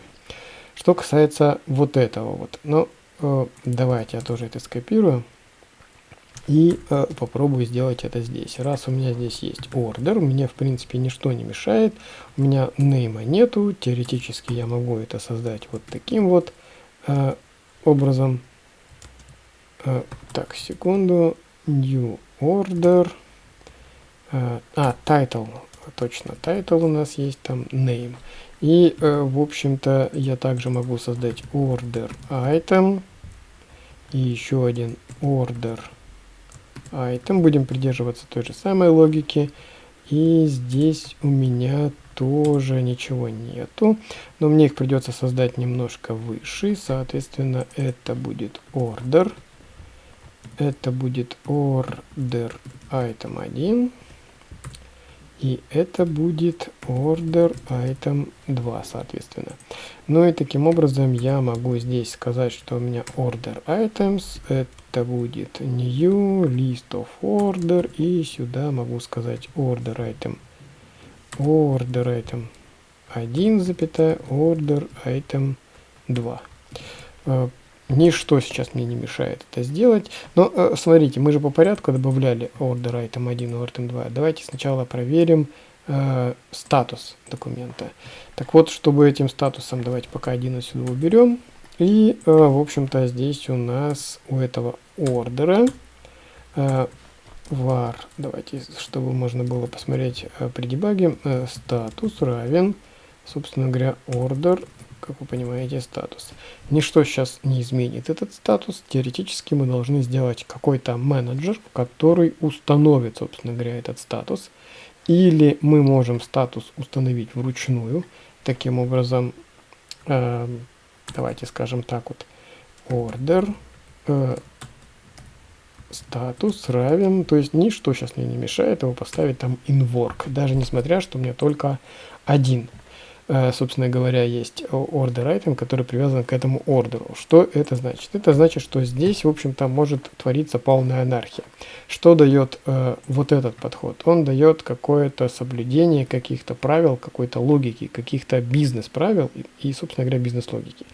Что касается вот этого вот. Ну, а, давайте я тоже это скопирую. И э, попробую сделать это здесь. Раз у меня здесь есть order, мне в принципе ничто не мешает. У меня name нету. Теоретически я могу это создать вот таким вот э, образом. Э, так, секунду. New order. Э, а, title. Точно, title у нас есть там name. И, э, в общем-то, я также могу создать order item. И еще один order item. Будем придерживаться той же самой логики. И здесь у меня тоже ничего нету. Но мне их придется создать немножко выше. Соответственно, это будет order. Это будет order item 1. И это будет order item 2, соответственно. Ну и таким образом я могу здесь сказать, что у меня order items, это будет new, list of order, и сюда могу сказать order item, order item 1, запятая, order item 2. Э, ничто сейчас мне не мешает это сделать. Но э, смотрите, мы же по порядку добавляли order item 1 и order 2. Давайте сначала проверим э, статус документа. Так вот, чтобы этим статусом, давайте пока один отсюда уберем. И, в общем-то, здесь у нас у этого ордера var, давайте, чтобы можно было посмотреть э, при дебаге, э, статус равен, собственно говоря, order, как вы понимаете, статус. Ничто сейчас не изменит этот статус. Теоретически мы должны сделать какой-то менеджер, который установит, собственно говоря, этот статус. Или мы можем статус установить вручную. Таким образом, э, давайте скажем так вот, order э, статус равен, то есть ничто сейчас мне не мешает его поставить там in work, даже несмотря, что у меня только один Э, собственно говоря, есть order item, который привязан к этому ордеру. Что это значит? Это значит, что здесь, в общем-то, может твориться полная анархия. Что дает э, вот этот подход? Он дает какое-то соблюдение каких-то правил, какой-то логики, каких-то бизнес-правил и, и, собственно говоря, бизнес-логики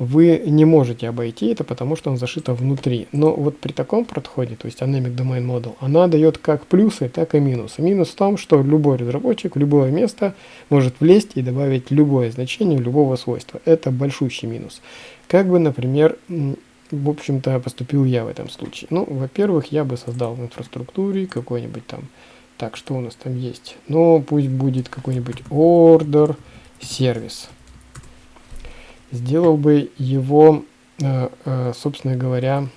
вы не можете обойти это, потому что он зашито внутри. Но вот при таком подходе, то есть Anemic Domain Model, она дает как плюсы, так и минусы. Минус в том, что любой разработчик любое место может влезть и добавить любое значение любого свойства. Это большущий минус. Как бы, например, в общем-то, поступил я в этом случае. Ну, во-первых, я бы создал в инфраструктуре какой-нибудь там, так, что у нас там есть? Ну, пусть будет какой-нибудь order сервис сделал бы его, э, э, собственно говоря,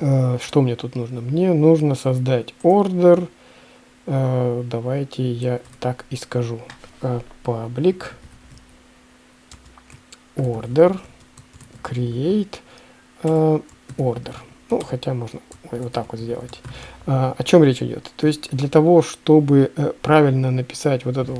э, что мне тут нужно? Мне нужно создать ордер, давайте я так и скажу, public order create order. Ну, хотя можно вот так вот сделать. А, о чем речь идет? То есть для того, чтобы э, правильно написать вот этот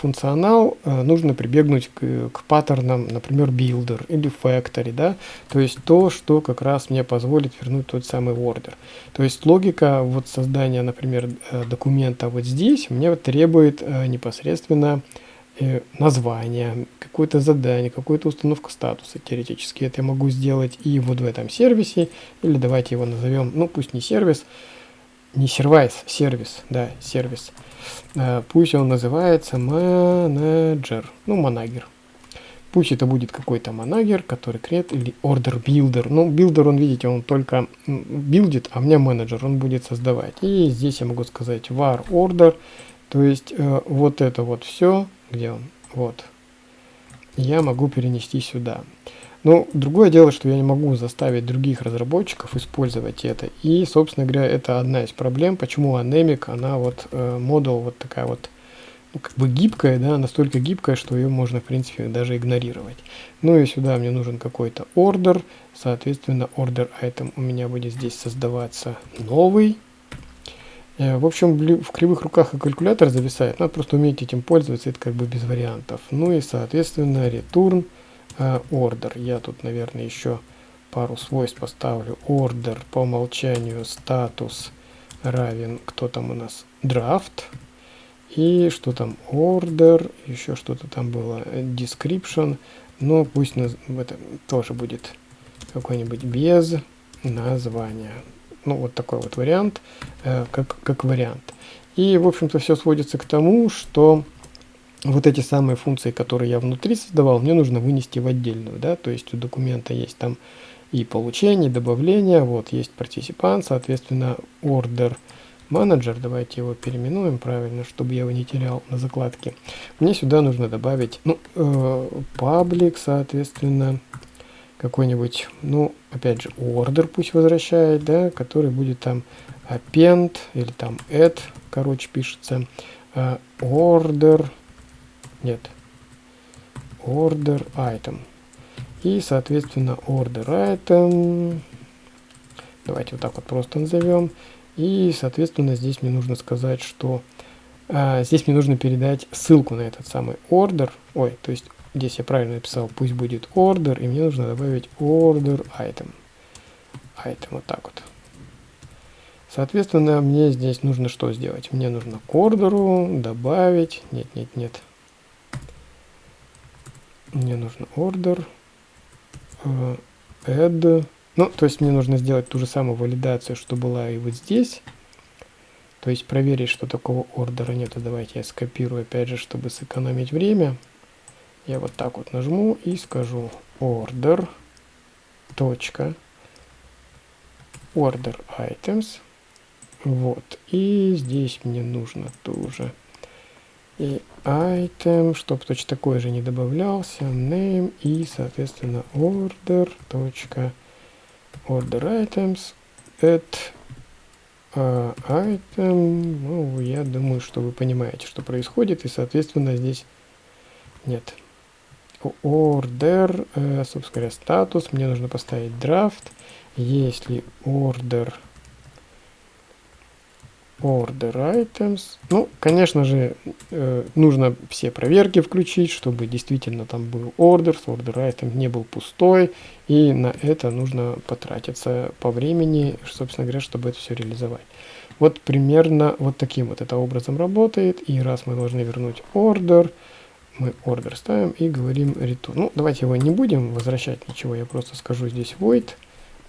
функционал, э, нужно прибегнуть к, к паттернам, например, builder или factory, да, то есть то, что как раз мне позволит вернуть тот самый order. То есть логика вот создания, например, э, документа вот здесь мне требует непосредственно название, какое-то задание, какую-то установку статуса. Теоретически это я могу сделать и вот в этом сервисе, или давайте его назовем, ну пусть не сервис, не сервис, сервис, да, сервис. Э, пусть он называется менеджер, ну манагер. Пусть это будет какой-то манагер, который крет или order builder. Ну, builder, он, видите, он только билдит, а у меня менеджер, он будет создавать. И здесь я могу сказать var order, то есть э, вот это вот все где он? Вот. Я могу перенести сюда. Но другое дело, что я не могу заставить других разработчиков использовать это. И, собственно говоря, это одна из проблем, почему Anemic, она вот, э, вот такая вот, ну, как бы гибкая, да, настолько гибкая, что ее можно, в принципе, даже игнорировать. Ну и сюда мне нужен какой-то ордер, соответственно, order item у меня будет здесь создаваться новый, в общем, в кривых руках и калькулятор зависает, надо просто уметь этим пользоваться, это как бы без вариантов. Ну и, соответственно, return uh, order. Я тут, наверное, еще пару свойств поставлю. Order по умолчанию статус равен, кто там у нас, draft. И что там, order, еще что-то там было, description. Но пусть на, это тоже будет какой-нибудь без названия. Ну, вот такой вот вариант, э, как, как вариант. И, в общем-то, все сводится к тому, что вот эти самые функции, которые я внутри создавал, мне нужно вынести в отдельную, да, то есть у документа есть там и получение, и добавление, вот есть партисипант, соответственно, order manager, давайте его переименуем правильно, чтобы я его не терял на закладке. Мне сюда нужно добавить, ну, э, public, соответственно, какой-нибудь, ну, опять же, order пусть возвращает, да, который будет там append или там add, короче, пишется, order, нет, order item. И, соответственно, order item, давайте вот так вот просто назовем. И, соответственно, здесь мне нужно сказать, что а, здесь мне нужно передать ссылку на этот самый order. Ой, то есть здесь я правильно написал, пусть будет order, и мне нужно добавить order item. Item вот так вот. Соответственно, мне здесь нужно что сделать? Мне нужно к ордеру добавить... Нет, нет, нет. Мне нужно order uh, add. Ну, то есть мне нужно сделать ту же самую валидацию, что была и вот здесь. То есть проверить, что такого ордера нет. Давайте я скопирую, опять же, чтобы сэкономить время. Я вот так вот нажму и скажу order, точка, order items. Вот. И здесь мне нужно тоже и item, чтобы точно такой же не добавлялся, name и, соответственно, order, точка, order items, add uh, item, ну, я думаю, что вы понимаете, что происходит, и, соответственно, здесь нет. Order, э, собственно говоря, статус, мне нужно поставить draft, если order Order Items. Ну, конечно же, э, нужно все проверки включить, чтобы действительно там был order, order item не был пустой, и на это нужно потратиться по времени, собственно говоря, чтобы это все реализовать. Вот примерно вот таким вот это образом работает, и раз мы должны вернуть order, мы order ставим и говорим return. Ну, давайте его не будем возвращать ничего, я просто скажу здесь void,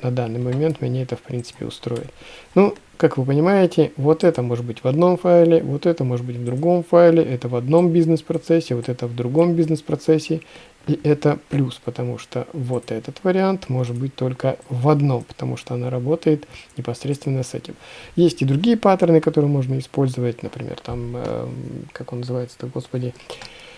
на данный момент меня это в принципе устроит. Ну, как вы понимаете, вот это может быть в одном файле, вот это может быть в другом файле, это в одном бизнес-процессе, вот это в другом бизнес-процессе. И это плюс, потому что вот этот вариант может быть только в одном, потому что она работает непосредственно с этим. Есть и другие паттерны, которые можно использовать, например, там, э, как он называется-то, господи, э,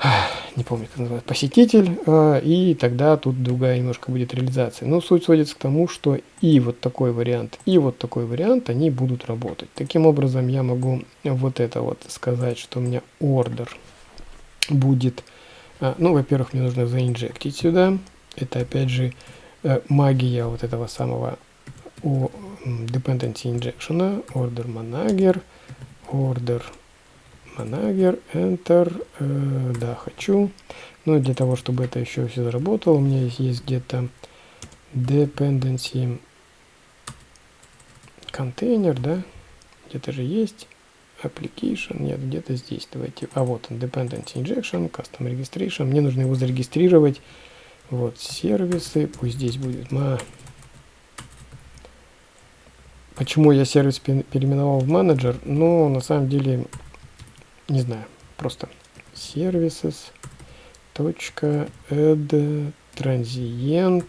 не помню, как называется, посетитель, а, и тогда тут другая немножко будет реализация. Но суть сводится к тому, что и вот такой вариант, и вот такой вариант, они будут работать. Таким образом, я могу вот это вот сказать, что у меня order будет, а, ну, во-первых, мне нужно заинжектить сюда, это опять же э, магия вот этого самого dependency injection, order manager, order Manager, Enter, э, да, хочу. Ну, для того, чтобы это еще все заработало, у меня есть, есть где-то dependency контейнер, да, где-то же есть application, нет, где-то здесь, давайте, а вот он, dependency injection, custom registration, мне нужно его зарегистрировать, вот, сервисы, пусть здесь будет, ма... Почему я сервис переименовал в менеджер? Ну, на самом деле, не знаю, просто services точка add transient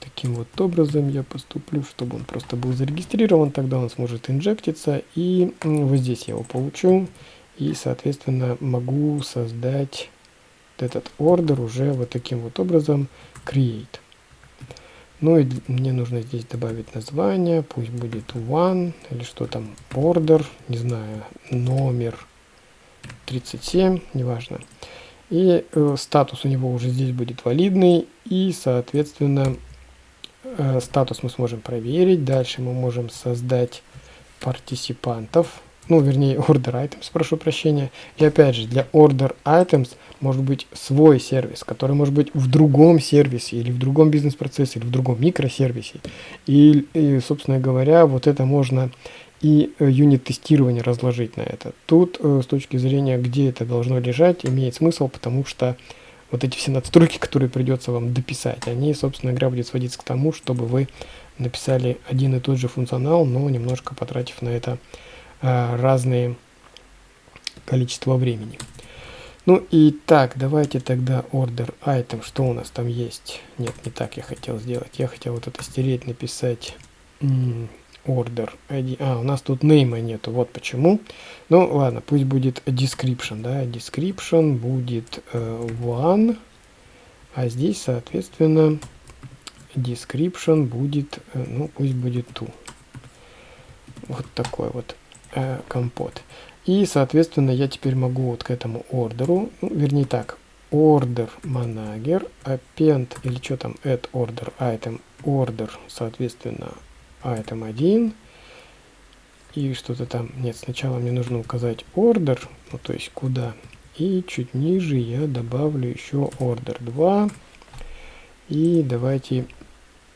таким вот образом я поступлю, чтобы он просто был зарегистрирован, тогда он сможет инжектиться, и вот здесь я его получу, и, соответственно, могу создать этот ордер уже вот таким вот образом create. Ну и мне нужно здесь добавить название, пусть будет one или что там, order, не знаю, номер 37, неважно. И э, статус у него уже здесь будет валидный, и, соответственно, э, статус мы сможем проверить. Дальше мы можем создать партисипантов, ну, вернее, order items, прошу прощения. И опять же, для order items может быть свой сервис, который может быть в другом сервисе, или в другом бизнес-процессе, или в другом микросервисе. И, и, собственно говоря, вот это можно и э, юнит-тестирование разложить на это. Тут, э, с точки зрения, где это должно лежать, имеет смысл, потому что вот эти все надстройки, которые придется вам дописать, они, собственно говоря, будет сводиться к тому, чтобы вы написали один и тот же функционал, но немножко потратив на это разные количество времени. Ну и так, давайте тогда order item, что у нас там есть? Нет, не так я хотел сделать. Я хотел вот это стереть, написать order ID. А, у нас тут name нету, вот почему. Ну ладно, пусть будет description, да, description будет э, one, а здесь, соответственно, description будет, э, ну пусть будет two. Вот такой вот э, компот. И, соответственно, я теперь могу вот к этому ордеру, ну, вернее так, order manager, append, или что там, add order item, order, соответственно, item 1, и что-то там, нет, сначала мне нужно указать order, ну, то есть куда, и чуть ниже я добавлю еще order 2, и давайте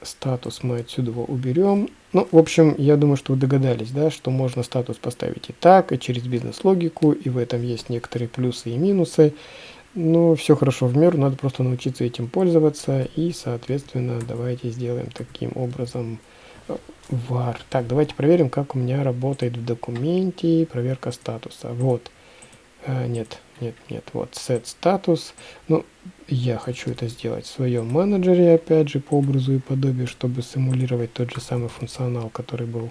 статус мы отсюда уберем. Ну, в общем, я думаю, что вы догадались, да, что можно статус поставить и так, и через бизнес-логику, и в этом есть некоторые плюсы и минусы. Но все хорошо в меру, надо просто научиться этим пользоваться, и, соответственно, давайте сделаем таким образом э, var. Так, давайте проверим, как у меня работает в документе проверка статуса. Вот. А, нет, нет, нет, вот set status. Ну, я хочу это сделать в своем менеджере, опять же, по образу и подобию, чтобы симулировать тот же самый функционал, который был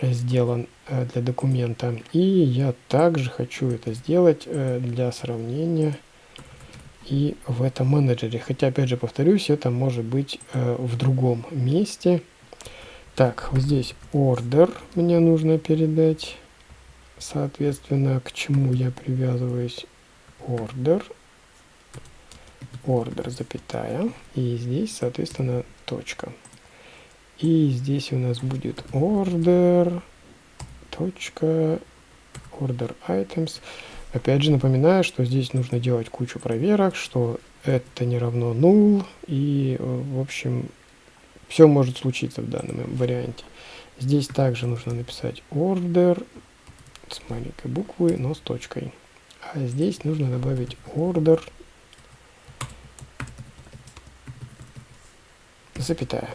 сделан э, для документа. И я также хочу это сделать э, для сравнения и в этом менеджере. Хотя, опять же, повторюсь, это может быть э, в другом месте. Так, вот здесь order мне нужно передать соответственно, к чему я привязываюсь order, order, запятая, и здесь, соответственно, точка. И здесь у нас будет order, точка, order items. Опять же напоминаю, что здесь нужно делать кучу проверок, что это не равно null, и, в общем, все может случиться в данном варианте. Здесь также нужно написать order, с маленькой буквы, но с точкой. А здесь нужно добавить order, запятая.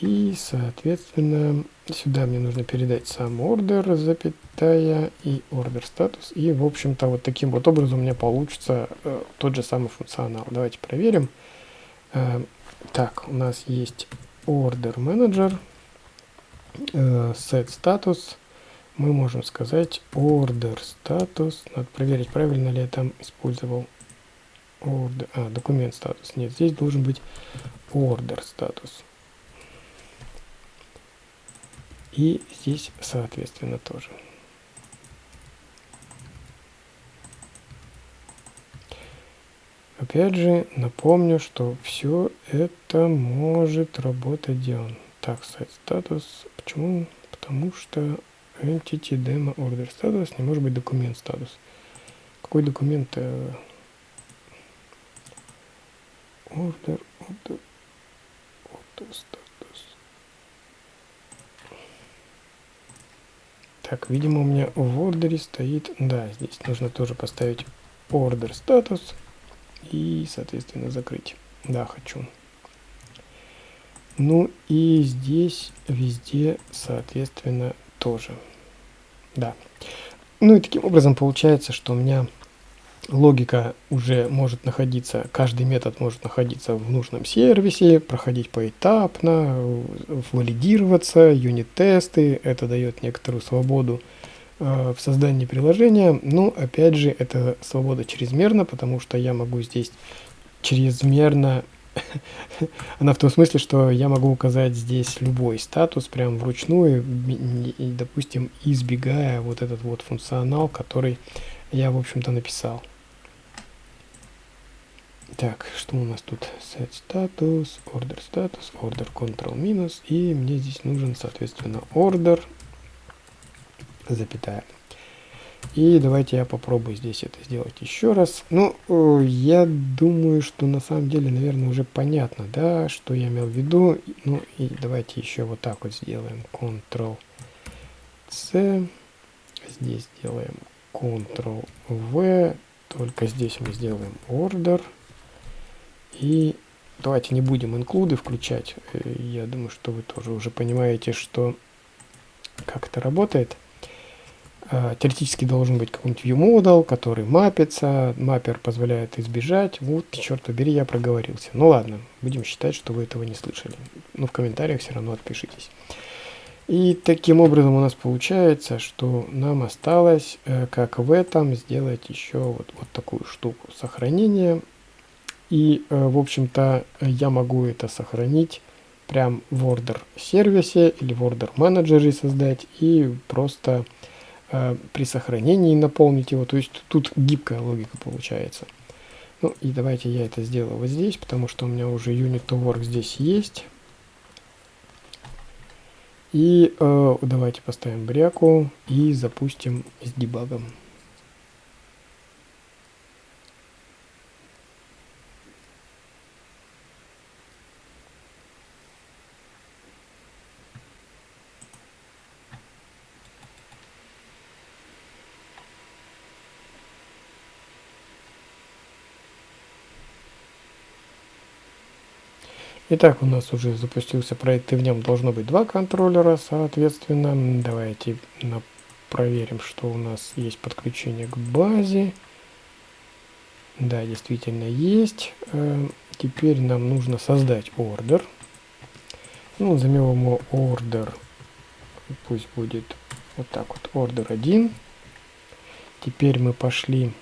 И, соответственно, сюда мне нужно передать сам order, запятая, и order статус. И, в общем-то, вот таким вот образом у меня получится э, тот же самый функционал. Давайте проверим. Э, так, у нас есть order manager, э, set status, мы можем сказать order status. Надо проверить, правильно ли я там использовал order, а, документ статус. Нет, здесь должен быть order статус. И здесь, соответственно, тоже. Опять же, напомню, что все это может работать он. Так, сайт статус. Почему? Потому что Entity Demo Order Status не может быть документ статус. Какой документ? Э, order, order, order status. Так, видимо у меня в ордере стоит, да, здесь нужно тоже поставить order статус и, соответственно, закрыть. Да, хочу. Ну и здесь везде, соответственно, тоже. Да. Ну и таким образом получается, что у меня логика уже может находиться, каждый метод может находиться в нужном сервисе, проходить поэтапно, валидироваться, юнит-тесты, это дает некоторую свободу э, в создании приложения, но опять же это свобода чрезмерна, потому что я могу здесь чрезмерно Она в том смысле, что я могу указать здесь любой статус прям вручную, допустим, избегая вот этот вот функционал, который я, в общем-то, написал. Так, что у нас тут? Set status, order status, order control минус, и мне здесь нужен, соответственно, order, запятая. И давайте я попробую здесь это сделать еще раз. Ну, э, я думаю, что на самом деле, наверное, уже понятно, да, что я имел в виду. Ну, и давайте еще вот так вот сделаем. Ctrl-C. Здесь делаем Ctrl-V. Только здесь мы сделаем order. И давайте не будем инклюды включать. Э, я думаю, что вы тоже уже понимаете, что как это работает. А, теоретически должен быть какой-нибудь viewModel, который мапится. Маппер позволяет избежать. Вот, черт побери, я проговорился. Ну ладно, будем считать, что вы этого не слышали. Но в комментариях все равно отпишитесь. И таким образом у нас получается, что нам осталось, э, как в этом, сделать еще вот, вот такую штуку сохранения. И, э, в общем-то, я могу это сохранить прям в order сервисе или в order менеджере создать и просто э, при сохранении наполнить его. То есть тут гибкая логика получается. Ну и давайте я это сделаю вот здесь, потому что у меня уже unit to work здесь есть. И э, давайте поставим бряку и запустим с дебагом. Итак, у нас уже запустился проект, и в нем должно быть два контроллера, соответственно. Давайте проверим, что у нас есть подключение к базе. Да, действительно есть. Э, теперь нам нужно создать ордер. Ну, назовем его ордер. Пусть будет вот так вот, ордер 1. Теперь мы пошли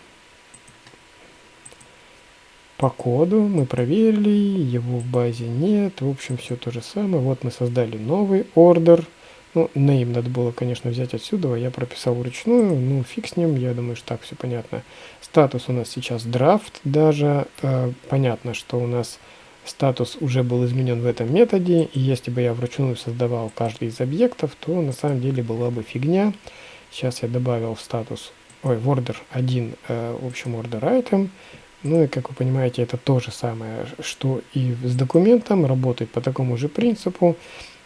по коду мы проверили, его в базе нет, в общем все то же самое. Вот мы создали новый ордер. Ну, name надо было, конечно, взять отсюда, я прописал вручную, ну фиг с ним, я думаю, что так все понятно. Статус у нас сейчас драфт даже, э, понятно, что у нас статус уже был изменен в этом методе, и если бы я вручную создавал каждый из объектов, то на самом деле была бы фигня. Сейчас я добавил в статус, ой, в order 1, э, в общем, order item, ну и, как вы понимаете, это то же самое, что и с документом, работает по такому же принципу.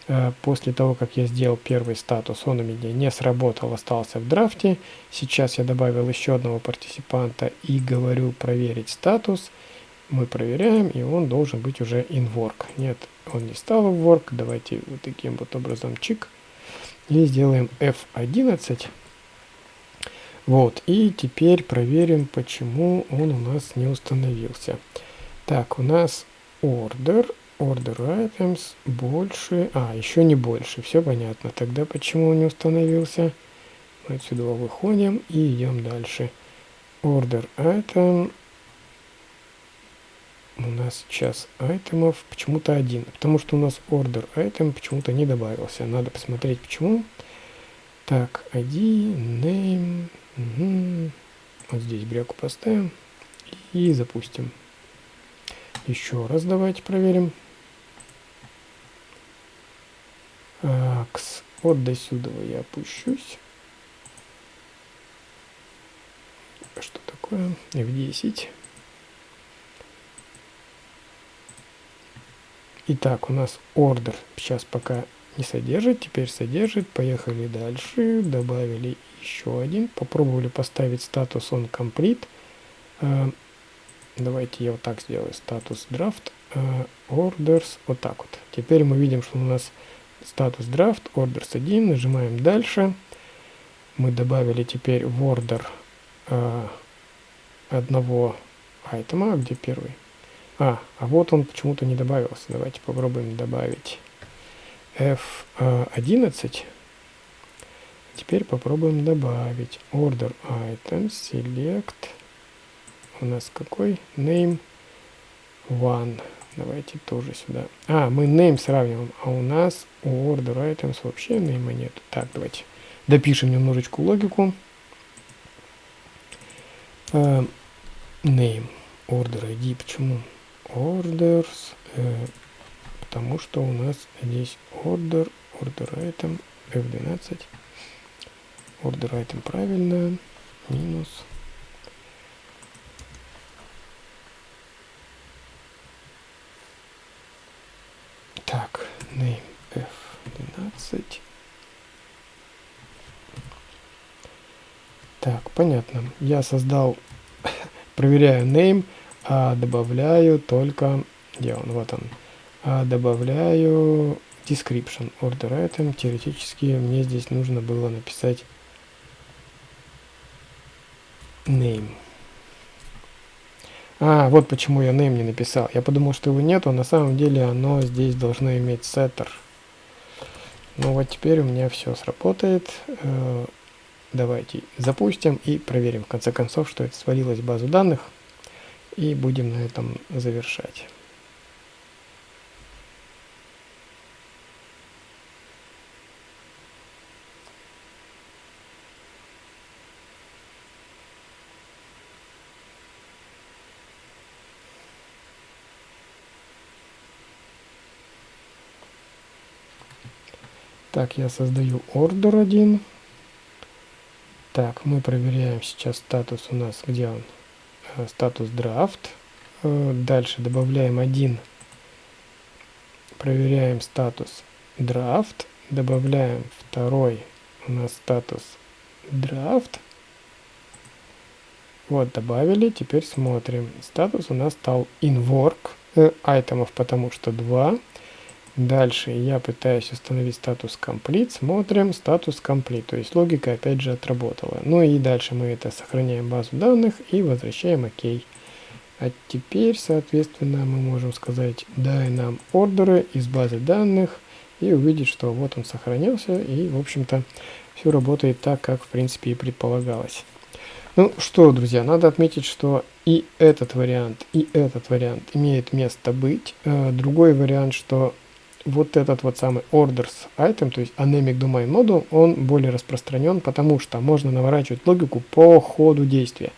Э, после того, как я сделал первый статус, он у меня не сработал, остался в драфте. Сейчас я добавил еще одного партиципанта и говорю проверить статус. Мы проверяем, и он должен быть уже in work. Нет, он не стал в work. Давайте вот таким вот образом чик. И сделаем F11. Вот, и теперь проверим, почему он у нас не установился. Так, у нас order, order items больше, а, еще не больше, все понятно. Тогда почему он не установился? Мы отсюда выходим и идем дальше. Order item, у нас сейчас айтемов почему-то один, потому что у нас order item почему-то не добавился. Надо посмотреть почему. Так, ID, name, Угу. Вот здесь бряку поставим и запустим. Еще раз давайте проверим. Акс. Вот до сюда я опущусь. Что такое? F10. Итак, у нас ордер сейчас пока не содержит, теперь содержит. Поехали дальше. Добавили еще один. Попробовали поставить статус on complete. Э, давайте я вот так сделаю. Статус draft э, orders. Вот так вот. Теперь мы видим, что у нас статус draft orders 1. Нажимаем дальше. Мы добавили теперь в order э, одного айтема. Где первый? А, а вот он почему-то не добавился. Давайте попробуем добавить. F11. Теперь попробуем добавить order items, select. У нас какой? Name one. Давайте тоже сюда. А, мы name сравниваем, а у нас у order items вообще name нет. Так, давайте допишем немножечко логику. Uh, name, order ID, почему? Orders, uh, потому что у нас здесь order, order item, F12. Order item правильно. Минус. Так, name F12. Так, понятно. Я создал проверяю name, а добавляю только, где он, вот он, а добавляю description order item. Теоретически мне здесь нужно было написать name. А, вот почему я name не написал. Я подумал, что его нету, на самом деле оно здесь должно иметь setter. Ну вот теперь у меня все сработает. Э, давайте запустим и проверим в конце концов, что это свалилось в базу данных. И будем на этом завершать. Так, я создаю ордер один. Так, мы проверяем сейчас статус у нас, где он? Э, статус драфт. Э, дальше добавляем один. Проверяем статус драфт. Добавляем второй у нас статус драфт. Вот, добавили. Теперь смотрим. Статус у нас стал in work. Э, айтемов потому что 2. Дальше я пытаюсь установить статус complete, смотрим статус complete, то есть логика опять же отработала. Ну и дальше мы это сохраняем базу данных и возвращаем ОК. А теперь, соответственно, мы можем сказать дай нам ордеры из базы данных и увидеть, что вот он сохранился и, в общем-то, все работает так, как в принципе и предполагалось. Ну что, друзья, надо отметить, что и этот вариант, и этот вариант имеет место быть. Э, другой вариант, что вот этот вот самый orders item, то есть anemic domain model, он более распространен, потому что можно наворачивать логику по ходу действия.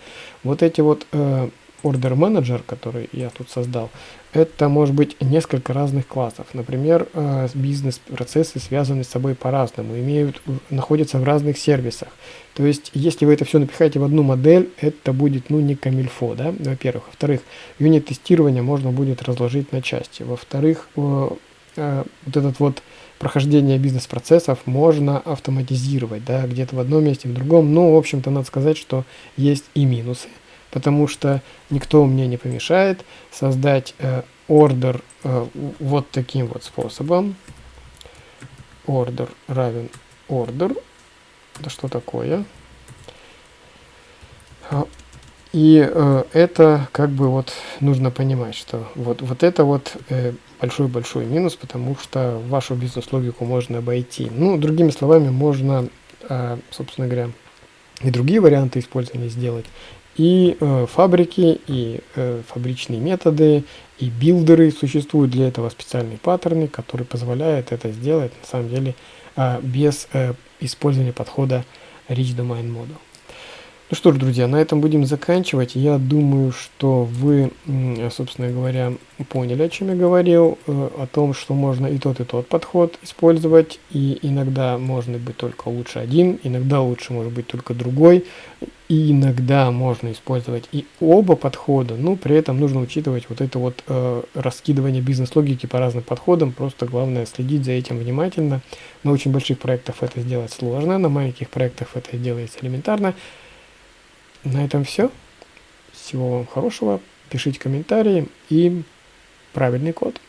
Вот эти вот э, order manager, который я тут создал, это может быть несколько разных классов. Например, э, бизнес-процессы связаны с собой по-разному, имеют, находятся в разных сервисах. То есть, если вы это все напихаете в одну модель, это будет, ну, не камильфо, да, во-первых. Во-вторых, юнит-тестирование можно будет разложить на части. Во-вторых, вот этот вот прохождение бизнес-процессов можно автоматизировать, да, где-то в одном месте, в другом. Но, в общем-то, надо сказать, что есть и минусы, потому что никто мне не помешает создать э, э, вот таким вот способом. Ордер равен ордер. Да что такое? А, и э, это как бы вот нужно понимать, что вот, вот это вот э, большой-большой минус, потому что вашу бизнес-логику можно обойти. Ну, другими словами, можно, э, собственно говоря, и другие варианты использования сделать. И э, фабрики, и э, фабричные методы, и билдеры существуют для этого специальные паттерны, которые позволяют это сделать на самом деле без использования подхода Rich Domain Model. Ну что ж, друзья, на этом будем заканчивать. Я думаю, что вы, собственно говоря, поняли, о чем я говорил, э, о том, что можно и тот, и тот подход использовать, и иногда может быть только лучше один, иногда лучше может быть только другой, и иногда можно использовать и оба подхода, но при этом нужно учитывать вот это вот э, раскидывание бизнес-логики по разным подходам, просто главное следить за этим внимательно. На очень больших проектах это сделать сложно, на маленьких проектах это делается элементарно. На этом все. Всего вам хорошего. Пишите комментарии и правильный код.